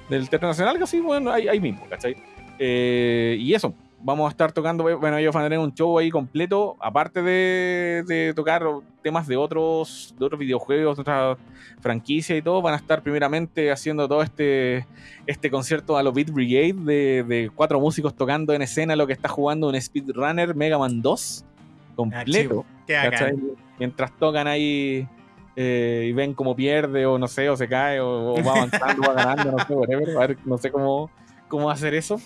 del Teatro Nacional, casi, bueno, ahí, ahí mismo, ¿cachai? Eh, y eso, vamos a estar tocando, bueno, ellos van a tener un show ahí completo, aparte de, de tocar temas de otros, de otros videojuegos, de otras franquicias y todo, van a estar primeramente haciendo todo este, este concierto a los Beat Brigade de, de cuatro músicos tocando en escena lo que está jugando un Speedrunner Mega Man 2 completo. Bacán. Mientras tocan ahí eh, y ven cómo pierde o no sé, o se cae o, o va avanzando, va ganando, no sé, whatever. A ver, no sé cómo, cómo hacer eso.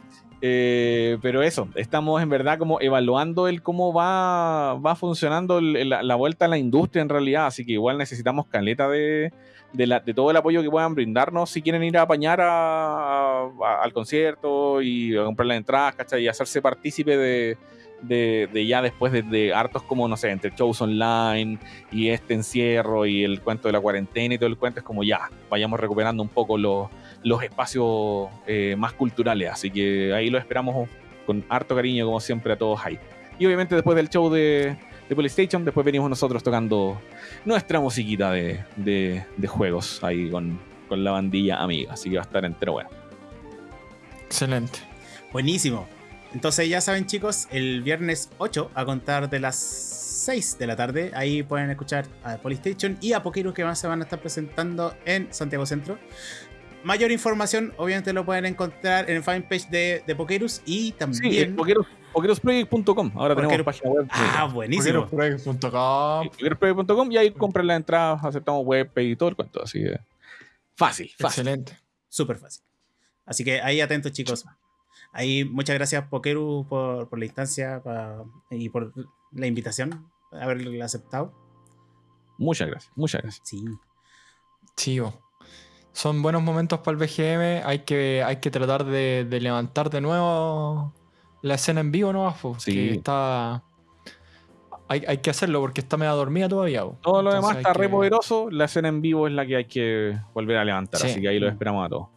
Eh, pero eso, estamos en verdad como evaluando el cómo va, va funcionando la, vuelta a la industria en realidad, así que igual necesitamos caleta de, de, todo el apoyo que puedan brindarnos si quieren ir a apañar al concierto y a comprar las entradas, ¿cachai? Y hacerse partícipe de, de, de ya después de, de hartos como, no sé, entre shows online y este encierro y el cuento de la cuarentena y todo el cuento, es como ya, vayamos recuperando un poco los, los espacios eh, más culturales. Así que ahí lo esperamos con harto cariño, como siempre, a todos ahí. Y obviamente después del show de, de PlayStation, después venimos nosotros tocando nuestra musiquita de, de- de juegos ahí con, con la bandilla amiga. Así que va a estar entero bueno. Excelente. Buenísimo. Entonces ya saben chicos, el viernes 8 a contar de las 6 de la tarde, ahí pueden escuchar a Polystation y a Pokeros que más se van a estar presentando en Santiago Centro. Mayor información obviamente lo pueden encontrar en el fanpage de, de Pokerus y Sí, también... eh, pokeros- pokerosproject.com. Ahora tenemos Pokeros- página web. ah, buenísimo. Pokerosproject.com y ahí compran las entradas, aceptamos web y todo el cuento. Así que fácil, fácil. Excelente. Súper fácil. Así que ahí atentos chicos. Ahí muchas gracias Pokeru por, por la instancia pa- y por la invitación, haberla aceptado. Muchas gracias, muchas gracias. Sí. Chivo. Son buenos momentos para el BGM. Hay que, hay que tratar de, de levantar de nuevo la escena en vivo, ¿no? Sí. que está. Hay, hay que hacerlo porque está media dormida todavía. Todo lo Entonces demás está que- re poderoso. La escena en vivo es la que hay que volver a levantar. Sí. Así que ahí lo esperamos a todos.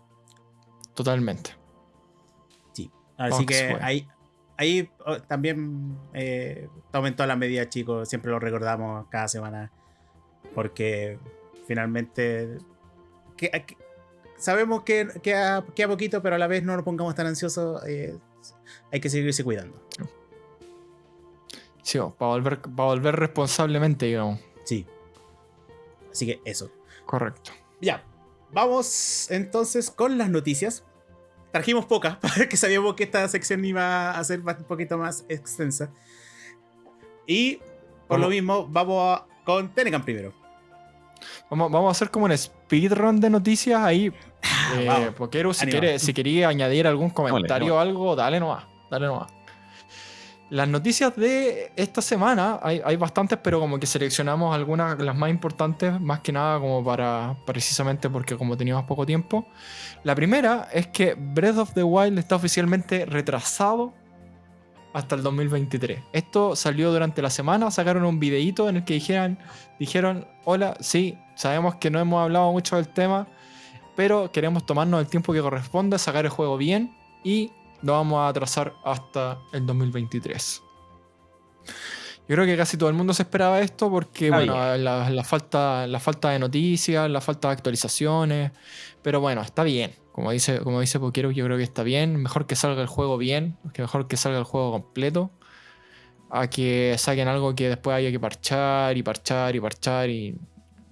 Totalmente. Sí. Así Fox que ahí, ahí oh, también eh, tomen todas las medidas, chicos. Siempre lo recordamos cada semana. Porque finalmente que- que- sabemos que, que, a, que a poquito, pero a la vez no nos pongamos tan ansiosos. eh, hay que seguirse cuidando. Sí, para volver, responsablemente, digamos. Sí. Así que eso. Correcto. Ya, vamos entonces con las noticias. Trajimos pocas, [LAUGHS] porque sabíamos que esta sección iba a ser un poquito más extensa. Y por lo mismo, vamos a- con Tenecan primero. Vamos, vamos a hacer como un speedrun de noticias ahí. Eh, Ah. Poquero, si, quiere, si quería añadir algún comentario o algo, dale nomás. Dale nomás. Las noticias de esta semana, hay, hay bastantes, pero como que seleccionamos algunas, las más importantes, más que nada como para, precisamente porque como teníamos poco tiempo. La primera es que Breath of the Wild está oficialmente retrasado hasta el 2023. Esto salió durante la semana, sacaron un videíto en el que dijeran, dijeron, hola, sí, sabemos que no hemos hablado mucho del tema, pero queremos tomarnos el tiempo que corresponde, sacar el juego bien y lo vamos a atrasar hasta el 2023. Yo creo que casi todo el mundo se esperaba esto porque, bueno, la, la falta, la falta de noticias, la falta de actualizaciones, pero bueno, está bien. Como dice, como dice Poquero, yo creo que está bien. Mejor que salga el juego bien, que mejor que salga el juego completo, a que saquen algo que después haya que parchar y parchar y parchar. y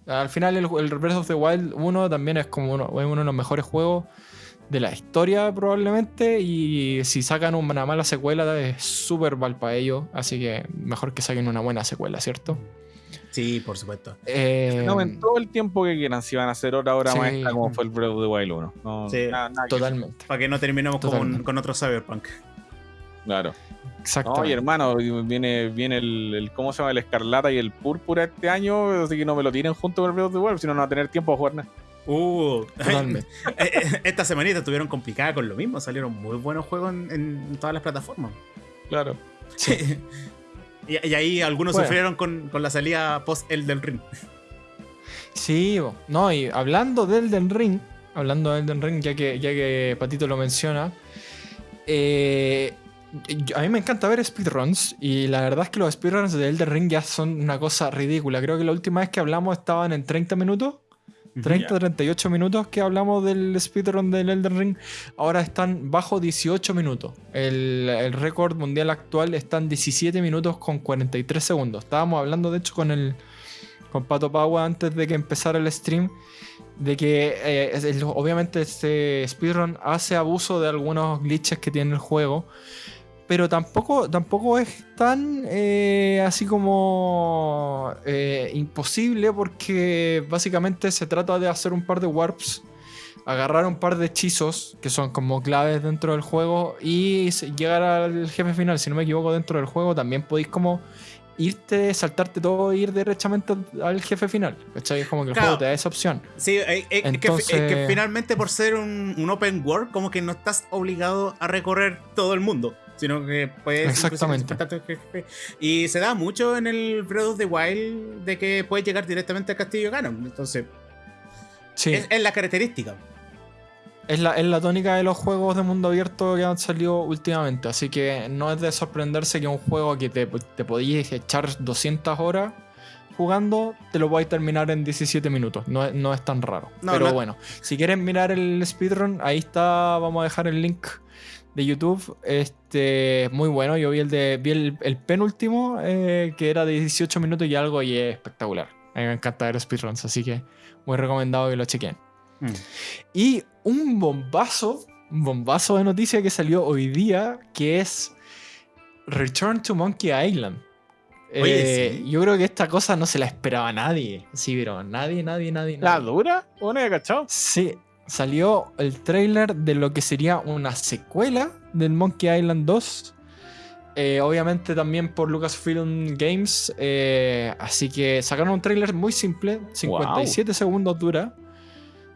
Al final, el, el Breath of the Wild 1 también es como uno, es uno de los mejores juegos de la historia, probablemente. Y si sacan una mala secuela, es súper mal para ellos. Así que mejor que saquen una buena secuela, ¿cierto? Sí, por supuesto. Eh, Tomen todo el tiempo que quieran. Si van a hacer hora, hora Sí. maestra, como fue el Breath of the Wild 1. No, Sí. nada- nada que- totalmente. Para que no terminemos con, con otro Cyberpunk. Claro. Exactamente. Oye, hermano, viene, viene el, el- ¿Cómo se llama? El escarlata y el púrpura este año. Así que no me lo tiren junto con el Breath of the Wild, si no, no va a tener tiempo a jugar nada. Uh, Totalmente. eh, eh, esta semanita estuvieron complicadas con lo mismo. Salieron muy buenos juegos en, en todas las plataformas. Claro. [LAUGHS] y, y ahí algunos Bueno. sufrieron con, con la salida post Elden Ring. Sí, no, y hablando de Elden Ring, hablando de Elden Ring, ya que, ya que Patito lo menciona, eh, a mí me encanta ver speedruns y la verdad es que los speedruns de Elden Ring ya son una cosa ridícula. Creo que la última vez que hablamos estaban en 30 minutos, 30, 38 minutos que hablamos del speedrun del Elden Ring, ahora están bajo 18 minutos. El, el récord mundial actual está en 17 minutos con 43 segundos. Estábamos hablando, de hecho, con el con Pato Pagua antes de que empezara el stream de que eh, obviamente este speedrun hace abuso de algunos glitches que tiene el juego, pero tampoco, tampoco es tan eh, así como eh, imposible porque básicamente se trata de hacer un par de warps, agarrar un par de hechizos que son como claves dentro del juego y llegar al jefe final, si no me equivoco, dentro del juego también podéis como irte, saltarte todo e ir derechamente al- jefe final. ¿Cachai? Es como que el Claro. juego te da esa opción. Sí, eh, eh, es que- Entonces- es que, finalmente por ser un, un open world, como que no estás obligado a recorrer todo el mundo, sino que puedes... Exactamente. Y se da mucho en el Breath of the Wild de que puedes llegar directamente al castillo Ganon. Entonces, Sí. es, es la característica. Es la, es la tónica de los juegos de mundo abierto que han salido últimamente. Así que no es de sorprenderse que un juego que te, te podías echar 200 horas jugando, te lo podáis terminar en 17 minutos. No, es- no es tan raro. No, Pero no- bueno, si quieren mirar el speedrun, ahí está. Vamos a dejar el link de YouTube. Este, muy bueno. Yo vi el de vi el, el penúltimo, eh, que era de 18 minutos y algo, y es espectacular. A mí me encanta ver speedruns, así que muy recomendado que lo chequen. Mm. Y un bombazo, un bombazo de noticia que salió hoy día, que es Return to Monkey Island. Oye, Eh, sí. Yo creo que esta cosa no se la esperaba a nadie. Sí, pero nadie, nadie, nadie. ¿La nadie. dura? ¿O no cachado? Sí, salió el trailer de lo que sería una secuela del Monkey Island 2. Eh, obviamente también por Lucasfilm Games. eh, así que sacaron un trailer muy simple, 57 segundos dura.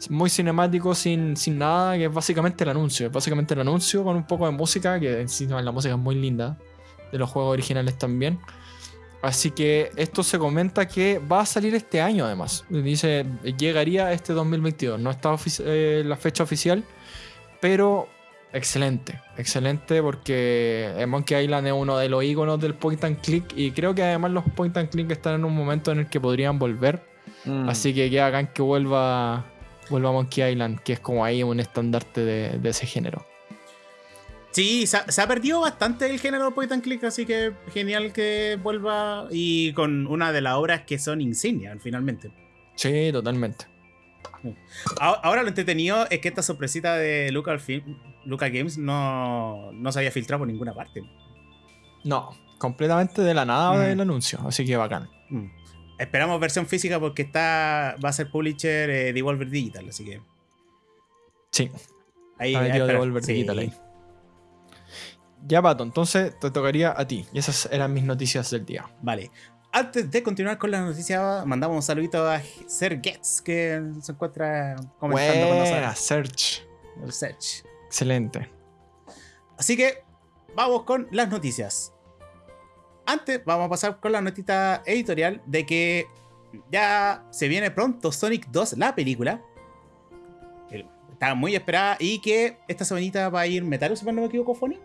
Muy cinemático, sin, sin nada, que es básicamente el anuncio. Es básicamente el anuncio con un poco de música, que encima la música es muy linda. De los juegos originales también. Así que esto se comenta que va a salir este año además. Dice, llegaría este 2022. No está eh, la fecha oficial, pero excelente. Excelente porque Monkey Island es uno de los iconos del point and click y creo que además los point and click están en un momento en el que podrían volver. Mm. Así que queda acá que vuelva, vuelva Monkey Island, que es como ahí un estandarte de, de ese género. Sí, se ha, se ha perdido bastante el género point and click, así que genial que vuelva y con una de las obras que son insignia finalmente. Sí, totalmente. Ahora lo entretenido es que esta sorpresita de Lucasfilm, Lucas Games no, no se había filtrado por ninguna parte. No, completamente de la nada Mm. del anuncio, así que bacán. Mm. Esperamos versión física porque está va a ser publisher eh, Devolver Digital, así que Sí, ahí ha a metido esperar. Devolver Sí. Digital ahí. Ya, Pato, entonces te tocaría a ti. Y esas eran mis noticias del día. Vale. Antes de continuar con la noticia, mandamos un saludito a Ser Gets, que se encuentra comentando con Buena, nosotros. Search. El Search. Excelente. Así que vamos con las noticias. Antes vamos a pasar con la notita editorial de que ya se viene pronto Sonic 2, la película. Está muy esperada y que esta semanita va a ir Metaru, si no me equivoco, Foni.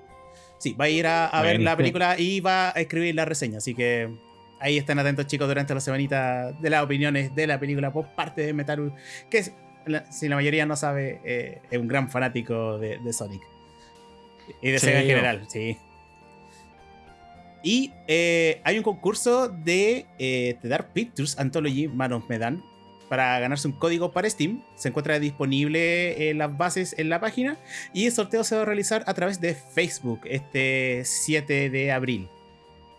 Sí, va a ir a, a ver la sí. película y va a escribir la reseña. Así que ahí estén atentos, chicos, durante la semanita de las opiniones de la película por parte de Metaru, que es, si la mayoría no sabe, eh, es un gran fanático de, de Sonic. Y de Sí, Sega en yo. general, sí. Y eh, hay un concurso de eh, The Dark Pictures Anthology Manos Medan para ganarse un código para Steam. Se encuentra disponible en las bases en la página. Y el sorteo se va a realizar a través de Facebook este 7 de abril.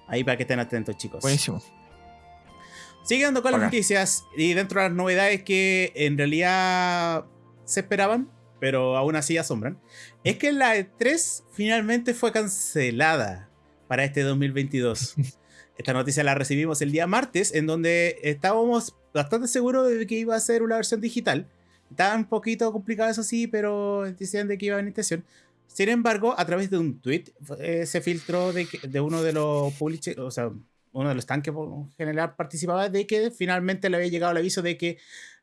Ahí para que estén atentos, chicos. Buenísimo. Siguiendo con las Bacán. noticias y dentro de las novedades que en realidad se esperaban, pero aún así asombran, es que la E3 finalmente fue cancelada para este 2022. [LAUGHS] Esta noticia la recibimos el día martes, en donde estábamos bastante seguros de que iba a ser una versión digital. Estaba un poquito complicado eso sí, pero decían de que iba a venir intención. Sin embargo, a través de un tweet eh, se filtró de, que- de uno de los publishers, o sea, uno de los tanques por general participaba de que finalmente le había llegado el aviso de que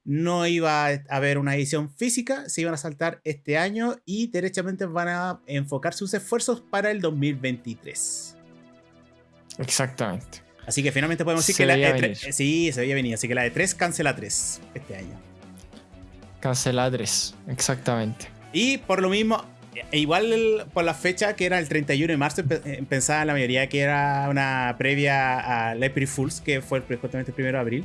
no iba a haber una edición física, se iban a saltar este año y derechamente van a enfocar sus esfuerzos para el 2023. Exactamente. Así que finalmente podemos decir Se que la E3, venir. sí, se veía venir, así que la E3 cancela 3 este año. Cancelada 3, exactamente. Y por lo mismo, e igual por la fecha que era el 31 de marzo, eh, pensaba la mayoría que era una previa a April Fools, que fue justamente el 1 de abril.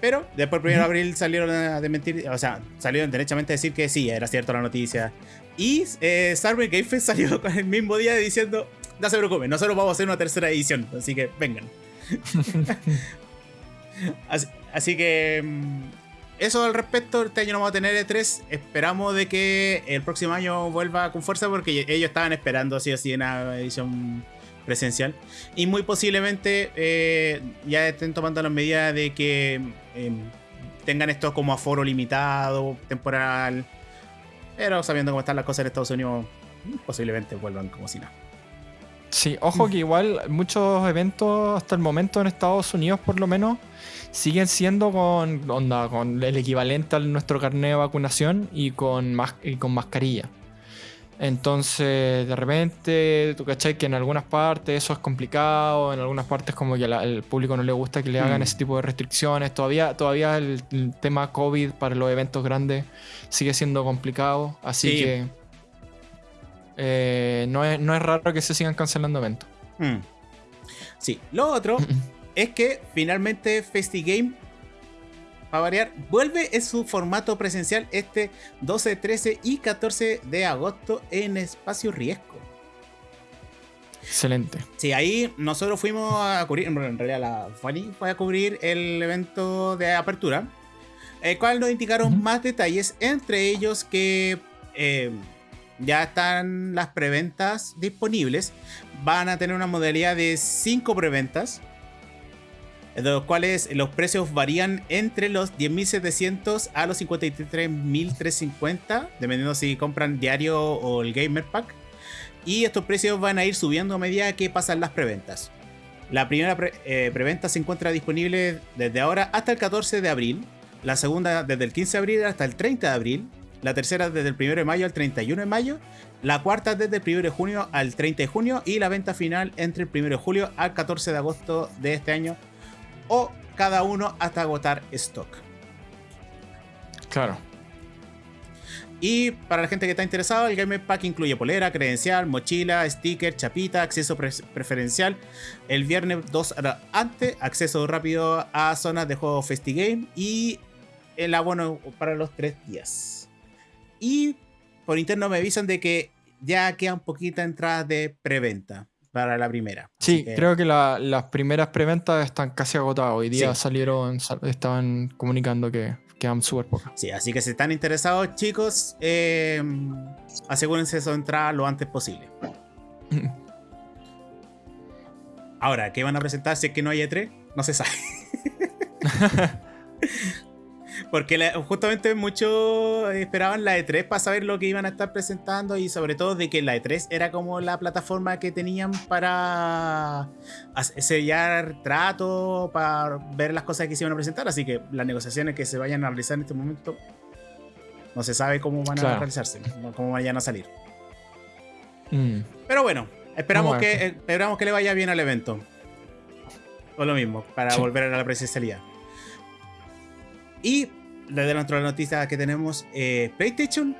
Pero después el 1 de abril salieron a desmentir, o sea, salieron derechamente a decir que sí, era cierto la noticia. Y eh, Game Fest [LAUGHS] salió con el mismo día diciendo, no se preocupen, nosotros vamos a hacer una tercera edición, así que vengan. Así, que mm, eso al respecto, este año no vamos a tener E3, esperamos de que el próximo año vuelva con fuerza porque ellos estaban esperando así así una edición presencial. Y muy posiblemente eh, ya estén tomando las medidas de que em, tengan esto como aforo limitado, temporal, pero sabiendo cómo están las cosas en Estados Unidos, posiblemente vuelvan como si nada. Sí, ojo que igual muchos eventos hasta el momento en Estados Unidos por lo menos siguen siendo con onda, con el equivalente a nuestro carnet de vacunación y con, y con mascarilla. Entonces, de repente, tú cachai que en algunas partes eso es complicado, en algunas partes como que al público no le gusta que le hagan mm. ese tipo de restricciones. Todavía, todavía el, tema COVID para los eventos grandes sigue siendo complicado, así que eh, no, es, raro que se sigan cancelando eventos. Mm. Sí, lo otro [LAUGHS] es que finalmente FestiGame a variar, vuelve en su formato presencial este 12, 13 y 14 de agosto en Espacio Riesgo. Excelente. Sí, ahí nosotros fuimos a cubrir, en realidad la Fanny fue a cubrir el evento de apertura, el cual nos indicaron más detalles, entre ellos que eh, ya están las preventas disponibles, van a tener una modalidad de 5 preventas de los cuales los precios varían entre los 10.700 a los 53.350, dependiendo si compran diario o el Gamer Pack. Y estos precios van a ir subiendo a medida que pasan las preventas. La primera eh, preventa se encuentra disponible desde ahora hasta el 14 de abril, la segunda desde el 15 de abril hasta el 30 de abril, la tercera desde el 1 de mayo al 31 de mayo, la cuarta desde el 1 de junio al 30 de junio y la venta final entre el 1 de julio al 14 de agosto de este año o cada uno hasta agotar stock. Claro. Y para la gente que está interesada, el Game Pack incluye polera, credencial, mochila, sticker, chapita, acceso preferencial. El viernes 2 antes, acceso rápido a zonas de juego FestiGame y el abono para los 3 días. Y por interno me avisan de que ya quedan poquitas entradas de preventa para la primera. Sí, creo que las primeras preventas están casi agotadas. Hoy día salieron, estaban comunicando que quedan súper pocas. Sí, así que si están interesados, chicos, eh, asegúrense de su entrada lo antes posible. [LAUGHS] Ahora, ¿qué van a presentar si es que no hay E3? No se sabe. [LAUGHS] Porque justamente muchos esperaban la E3 para saber lo que iban a estar presentando y sobre todo de que la E3 era como la plataforma que tenían para sellar trato, para ver las cosas que se iban a presentar. Así que las negociaciones que se vayan a realizar en este momento no se sabe cómo van a realizarse, cómo vayan a salir. Mm. Pero bueno, esperamos que, esperamos que le vaya bien al evento. O lo mismo, para volver a la presencialidad. Y le de otra noticia que tenemos, eh, PlayStation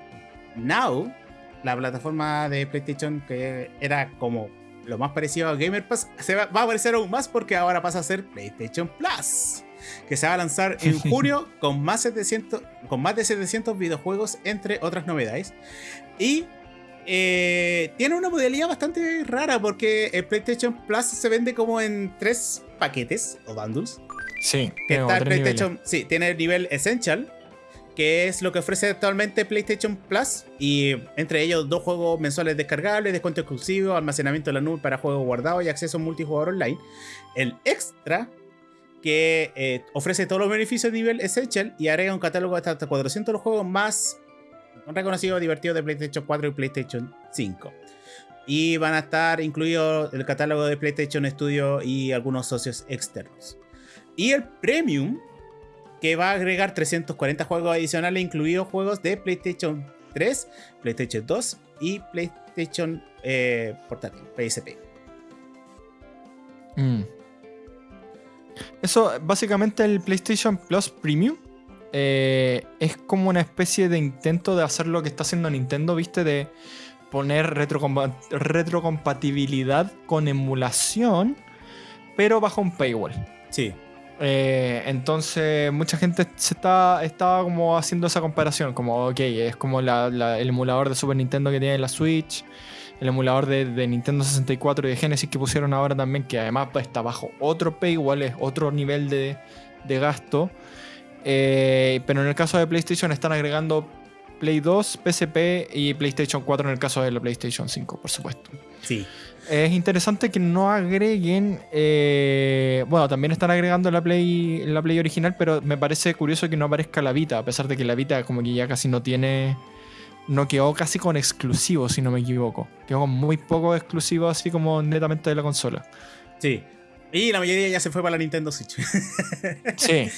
Now, la plataforma de PlayStation que era como lo más parecido a Gamer Pass, se va, a aparecer aún más porque ahora pasa a ser PlayStation Plus, que se va a lanzar en [LAUGHS] junio con más, 700, con más de 700 videojuegos, entre otras novedades. Y eh, tiene una modalidad bastante rara porque el PlayStation Plus se vende como en tres paquetes o bundles. Sí, que está PlayStation, sí, tiene el nivel Essential, que es lo que ofrece actualmente PlayStation Plus, y entre ellos dos juegos mensuales descargables, descuento exclusivo, almacenamiento de la nube para juegos guardados y acceso multijugador online. El Extra, que eh, ofrece todos los beneficios de nivel Essential y agrega un catálogo de hasta 400 los juegos más reconocidos y divertidos de PlayStation 4 y PlayStation 5. Y van a estar incluidos el catálogo de PlayStation Studio y algunos socios externos. Y el Premium, que va a agregar 340 juegos adicionales, incluidos juegos de PlayStation 3, PlayStation 2 y PlayStation eh, portátil, PSP. Mm. Eso, básicamente el PlayStation Plus Premium eh, es como una especie de intento de hacer lo que está haciendo Nintendo, ¿viste? De poner retrocompa- retrocompatibilidad con emulación, pero bajo un paywall. Sí. Eh, entonces, mucha gente se está, estaba como haciendo esa comparación, como, ok, es como el emulador de Super Nintendo que tiene la Switch, el emulador de, Nintendo 64 y de Genesis que pusieron ahora también, que además está bajo otro paywall, es otro nivel de, de gasto. Eh, pero en el caso de PlayStation están agregando Play 2, PSP y PlayStation 4 en el caso de la PlayStation 5, por supuesto. Sí. Es interesante que no agreguen. eh, bueno, también están agregando la Play, la Play original, pero me parece curioso que no aparezca la Vita, a pesar de que la Vita, como que ya casi no tiene. No quedó casi con exclusivos, si no me equivoco. Quedó con muy poco exclusivo, así como netamente de la consola. Sí. Y la mayoría ya se fue para la Nintendo Switch. [LAUGHS] Sí,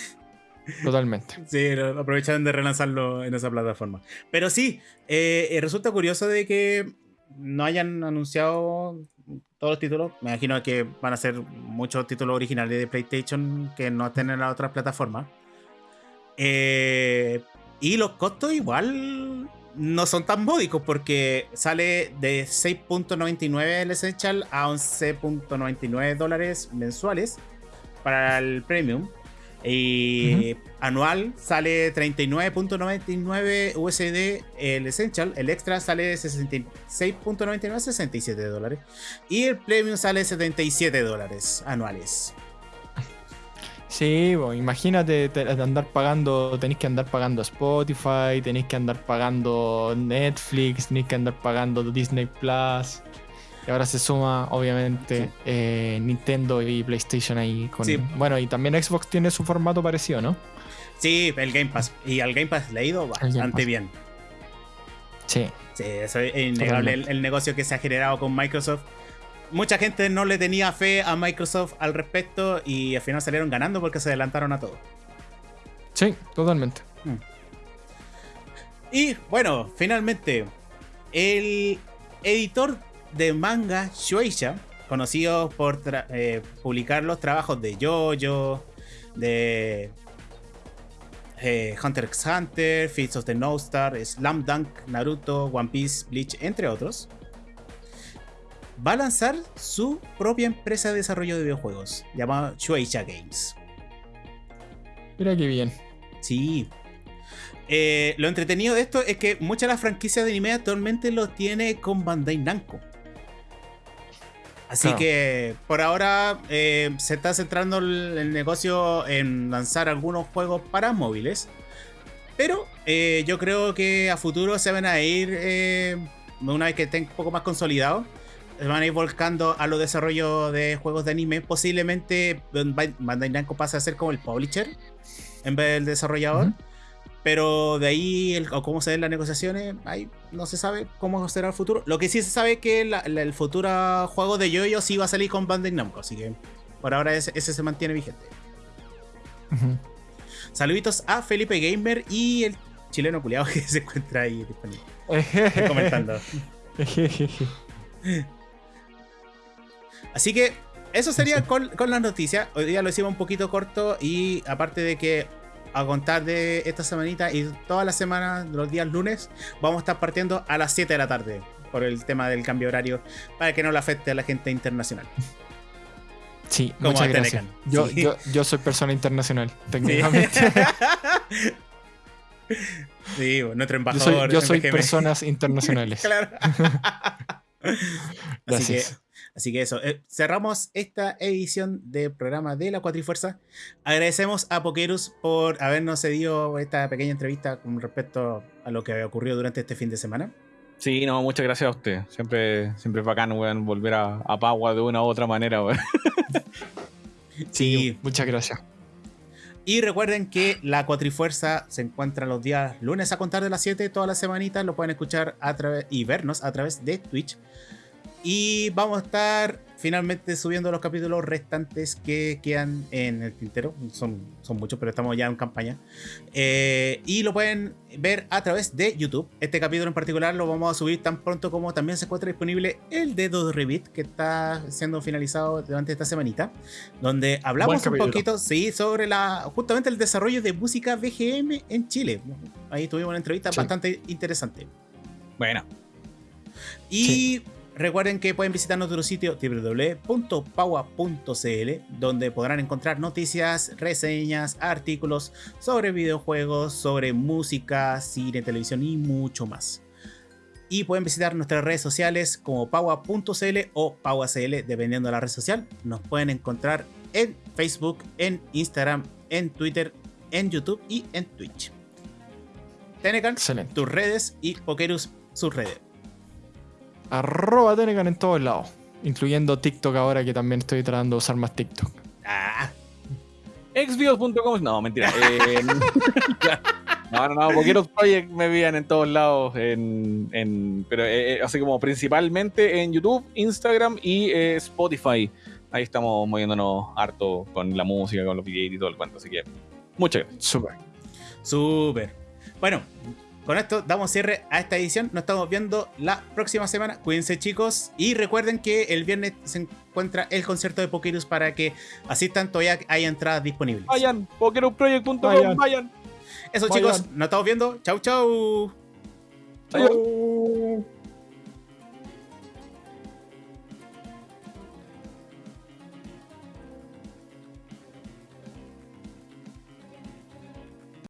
totalmente. Sí, aprovecharon de relanzarlo en esa plataforma. Pero sí, eh, eh, resulta curioso de que no hayan anunciado todos los títulos. Me imagino que van a ser muchos títulos originales de PlayStation que no estén en las otras plataformas. Eh, y los costos igual no son tan módicos porque sale de 6.99 el Essential a 11.99 dólares mensuales para el Premium. Y anual sale 39.99 USD el Essential. El Extra sale 66.99, 67 dólares. Y el Premium sale 77 dólares anuales. Sí, bo, imagínate te- andar pagando, tenéis que andar pagando Spotify, tenéis que andar pagando Netflix, tenéis que andar pagando Disney Plus. Y ahora se suma, obviamente, Sí. eh, Nintendo y PlayStation ahí. Con, Sí. Bueno, y también Xbox tiene su formato parecido, ¿no? Sí, el Game Pass. Y al Game Pass le ha ido bastante bien. Sí. Sí, eso es innegable el, el negocio que se ha generado con Microsoft. Mucha gente no le tenía fe a Microsoft al respecto y al final salieron ganando porque se adelantaron a todo. Sí, totalmente. Y bueno, finalmente, el editor de manga Shueisha, conocido por eh, publicar los trabajos de JoJo, de eh, Hunter x Hunter, Feats of the No Star, Slam Dunk, Naruto, One Piece, Bleach, entre otros, va a lanzar su propia empresa de desarrollo de videojuegos, llamada Shueisha Games. Mira qué bien. Sí. Eh, lo entretenido de esto es que muchas de las franquicias de anime actualmente lo tiene con Bandai Namco. Así Claro. que por ahora eh, se está centrando el, el negocio en lanzar algunos juegos para móviles. Pero eh, yo creo que a futuro se van a ir, eh, una vez que estén un poco más consolidados, se van a ir volcando a los desarrollos de juegos de anime. Posiblemente Bandai Namco pase a ser como el publisher en vez del desarrollador. Pero de ahí, el- o cómo se ven las negociaciones, ahí no se sabe cómo será el futuro. Lo que sí se sabe es que la- la- el futuro juego de Yoyo sí va a salir con Bandai Namco, así que por ahora ese, ese se mantiene vigente. Ujú. Saluditos a Felipe Gamer y el chileno culiado [LAUGHS] que se encuentra ahí disponible, [LAUGHS] comentando. Así que eso sería con, con las noticias. Hoy día lo hicimos un poquito corto y aparte de que a contar de esta semanita y todas las semanas, los días lunes, vamos a estar partiendo a las 7 de la tarde por el tema del cambio horario para que no le afecte a la gente internacional. Sí, Como muchas gracias. Yo, Sí. yo, yo soy persona internacional, técnicamente. [LAUGHS] Sí, nuestro Yo embajador. soy, yo soy personas [LAUGHS] internacionales. Claro. [LAUGHS] Así que, Gracias. Así que eso. eh, cerramos esta edición del programa de la Cuatrifuerza. Agradecemos a Pokerus por habernos cedido esta pequeña entrevista con respecto a lo que había ocurrido durante este fin de semana. Sí, no, muchas gracias a usted. Siempre, siempre es bacán, weón, volver a, a Pagua de una u otra manera, weón. [LAUGHS] Sí. Muchas gracias. Y recuerden que la Cuatrifuerza se encuentra los días lunes a contar de las 7 todas las semanitas. Lo pueden escuchar a través y vernos a través de Twitch. Y vamos a estar finalmente subiendo los capítulos restantes que quedan en el tintero. Son, son muchos, pero estamos ya en campaña. Eh, y lo pueden ver a través de YouTube. Este capítulo en particular lo vamos a subir tan pronto como también se encuentra disponible el dedo de Revit, que está siendo finalizado durante esta semanita, donde hablamos un poquito, sí, sobre la justamente el desarrollo de música BGM en Chile. Ahí tuvimos una entrevista bastante interesante. Bueno. Y recuerden que pueden visitar nuestro sitio www.paua.cl, donde podrán encontrar noticias, reseñas, artículos sobre videojuegos, sobre música, cine, televisión y mucho más. Y pueden visitar nuestras redes sociales como paua.cl o pauacl, dependiendo de la red social. Nos pueden encontrar en Facebook, en Instagram, en Twitter, en YouTube y en Twitch. Tenecan, tus redes y Pokerus sus redes. Arroba Tenecan en todos lados, incluyendo TikTok ahora que también estoy tratando de usar más TikTok. Ah. Xvideos.com, no, mentira. [LAUGHS] Eh, no, no, no, Pokeros Project me veían en todos lados, en, pero eh, eh, así como principalmente en YouTube, Instagram y Spotify. Ahí estamos moviéndonos harto con la música, con los videos y todo el cuento, así que muchas gracias. Súper. Súper. Bueno, con esto damos cierre a esta edición. Nos estamos viendo la próxima semana. Cuídense chicos. Y recuerden que el viernes se encuentra el concierto de Pokerus para que asistan. Todavía hay entradas disponibles. Vayan, pokerusproject.com, vayan. vayan. Eso chicos, nos estamos viendo. Chau, chau. Chau.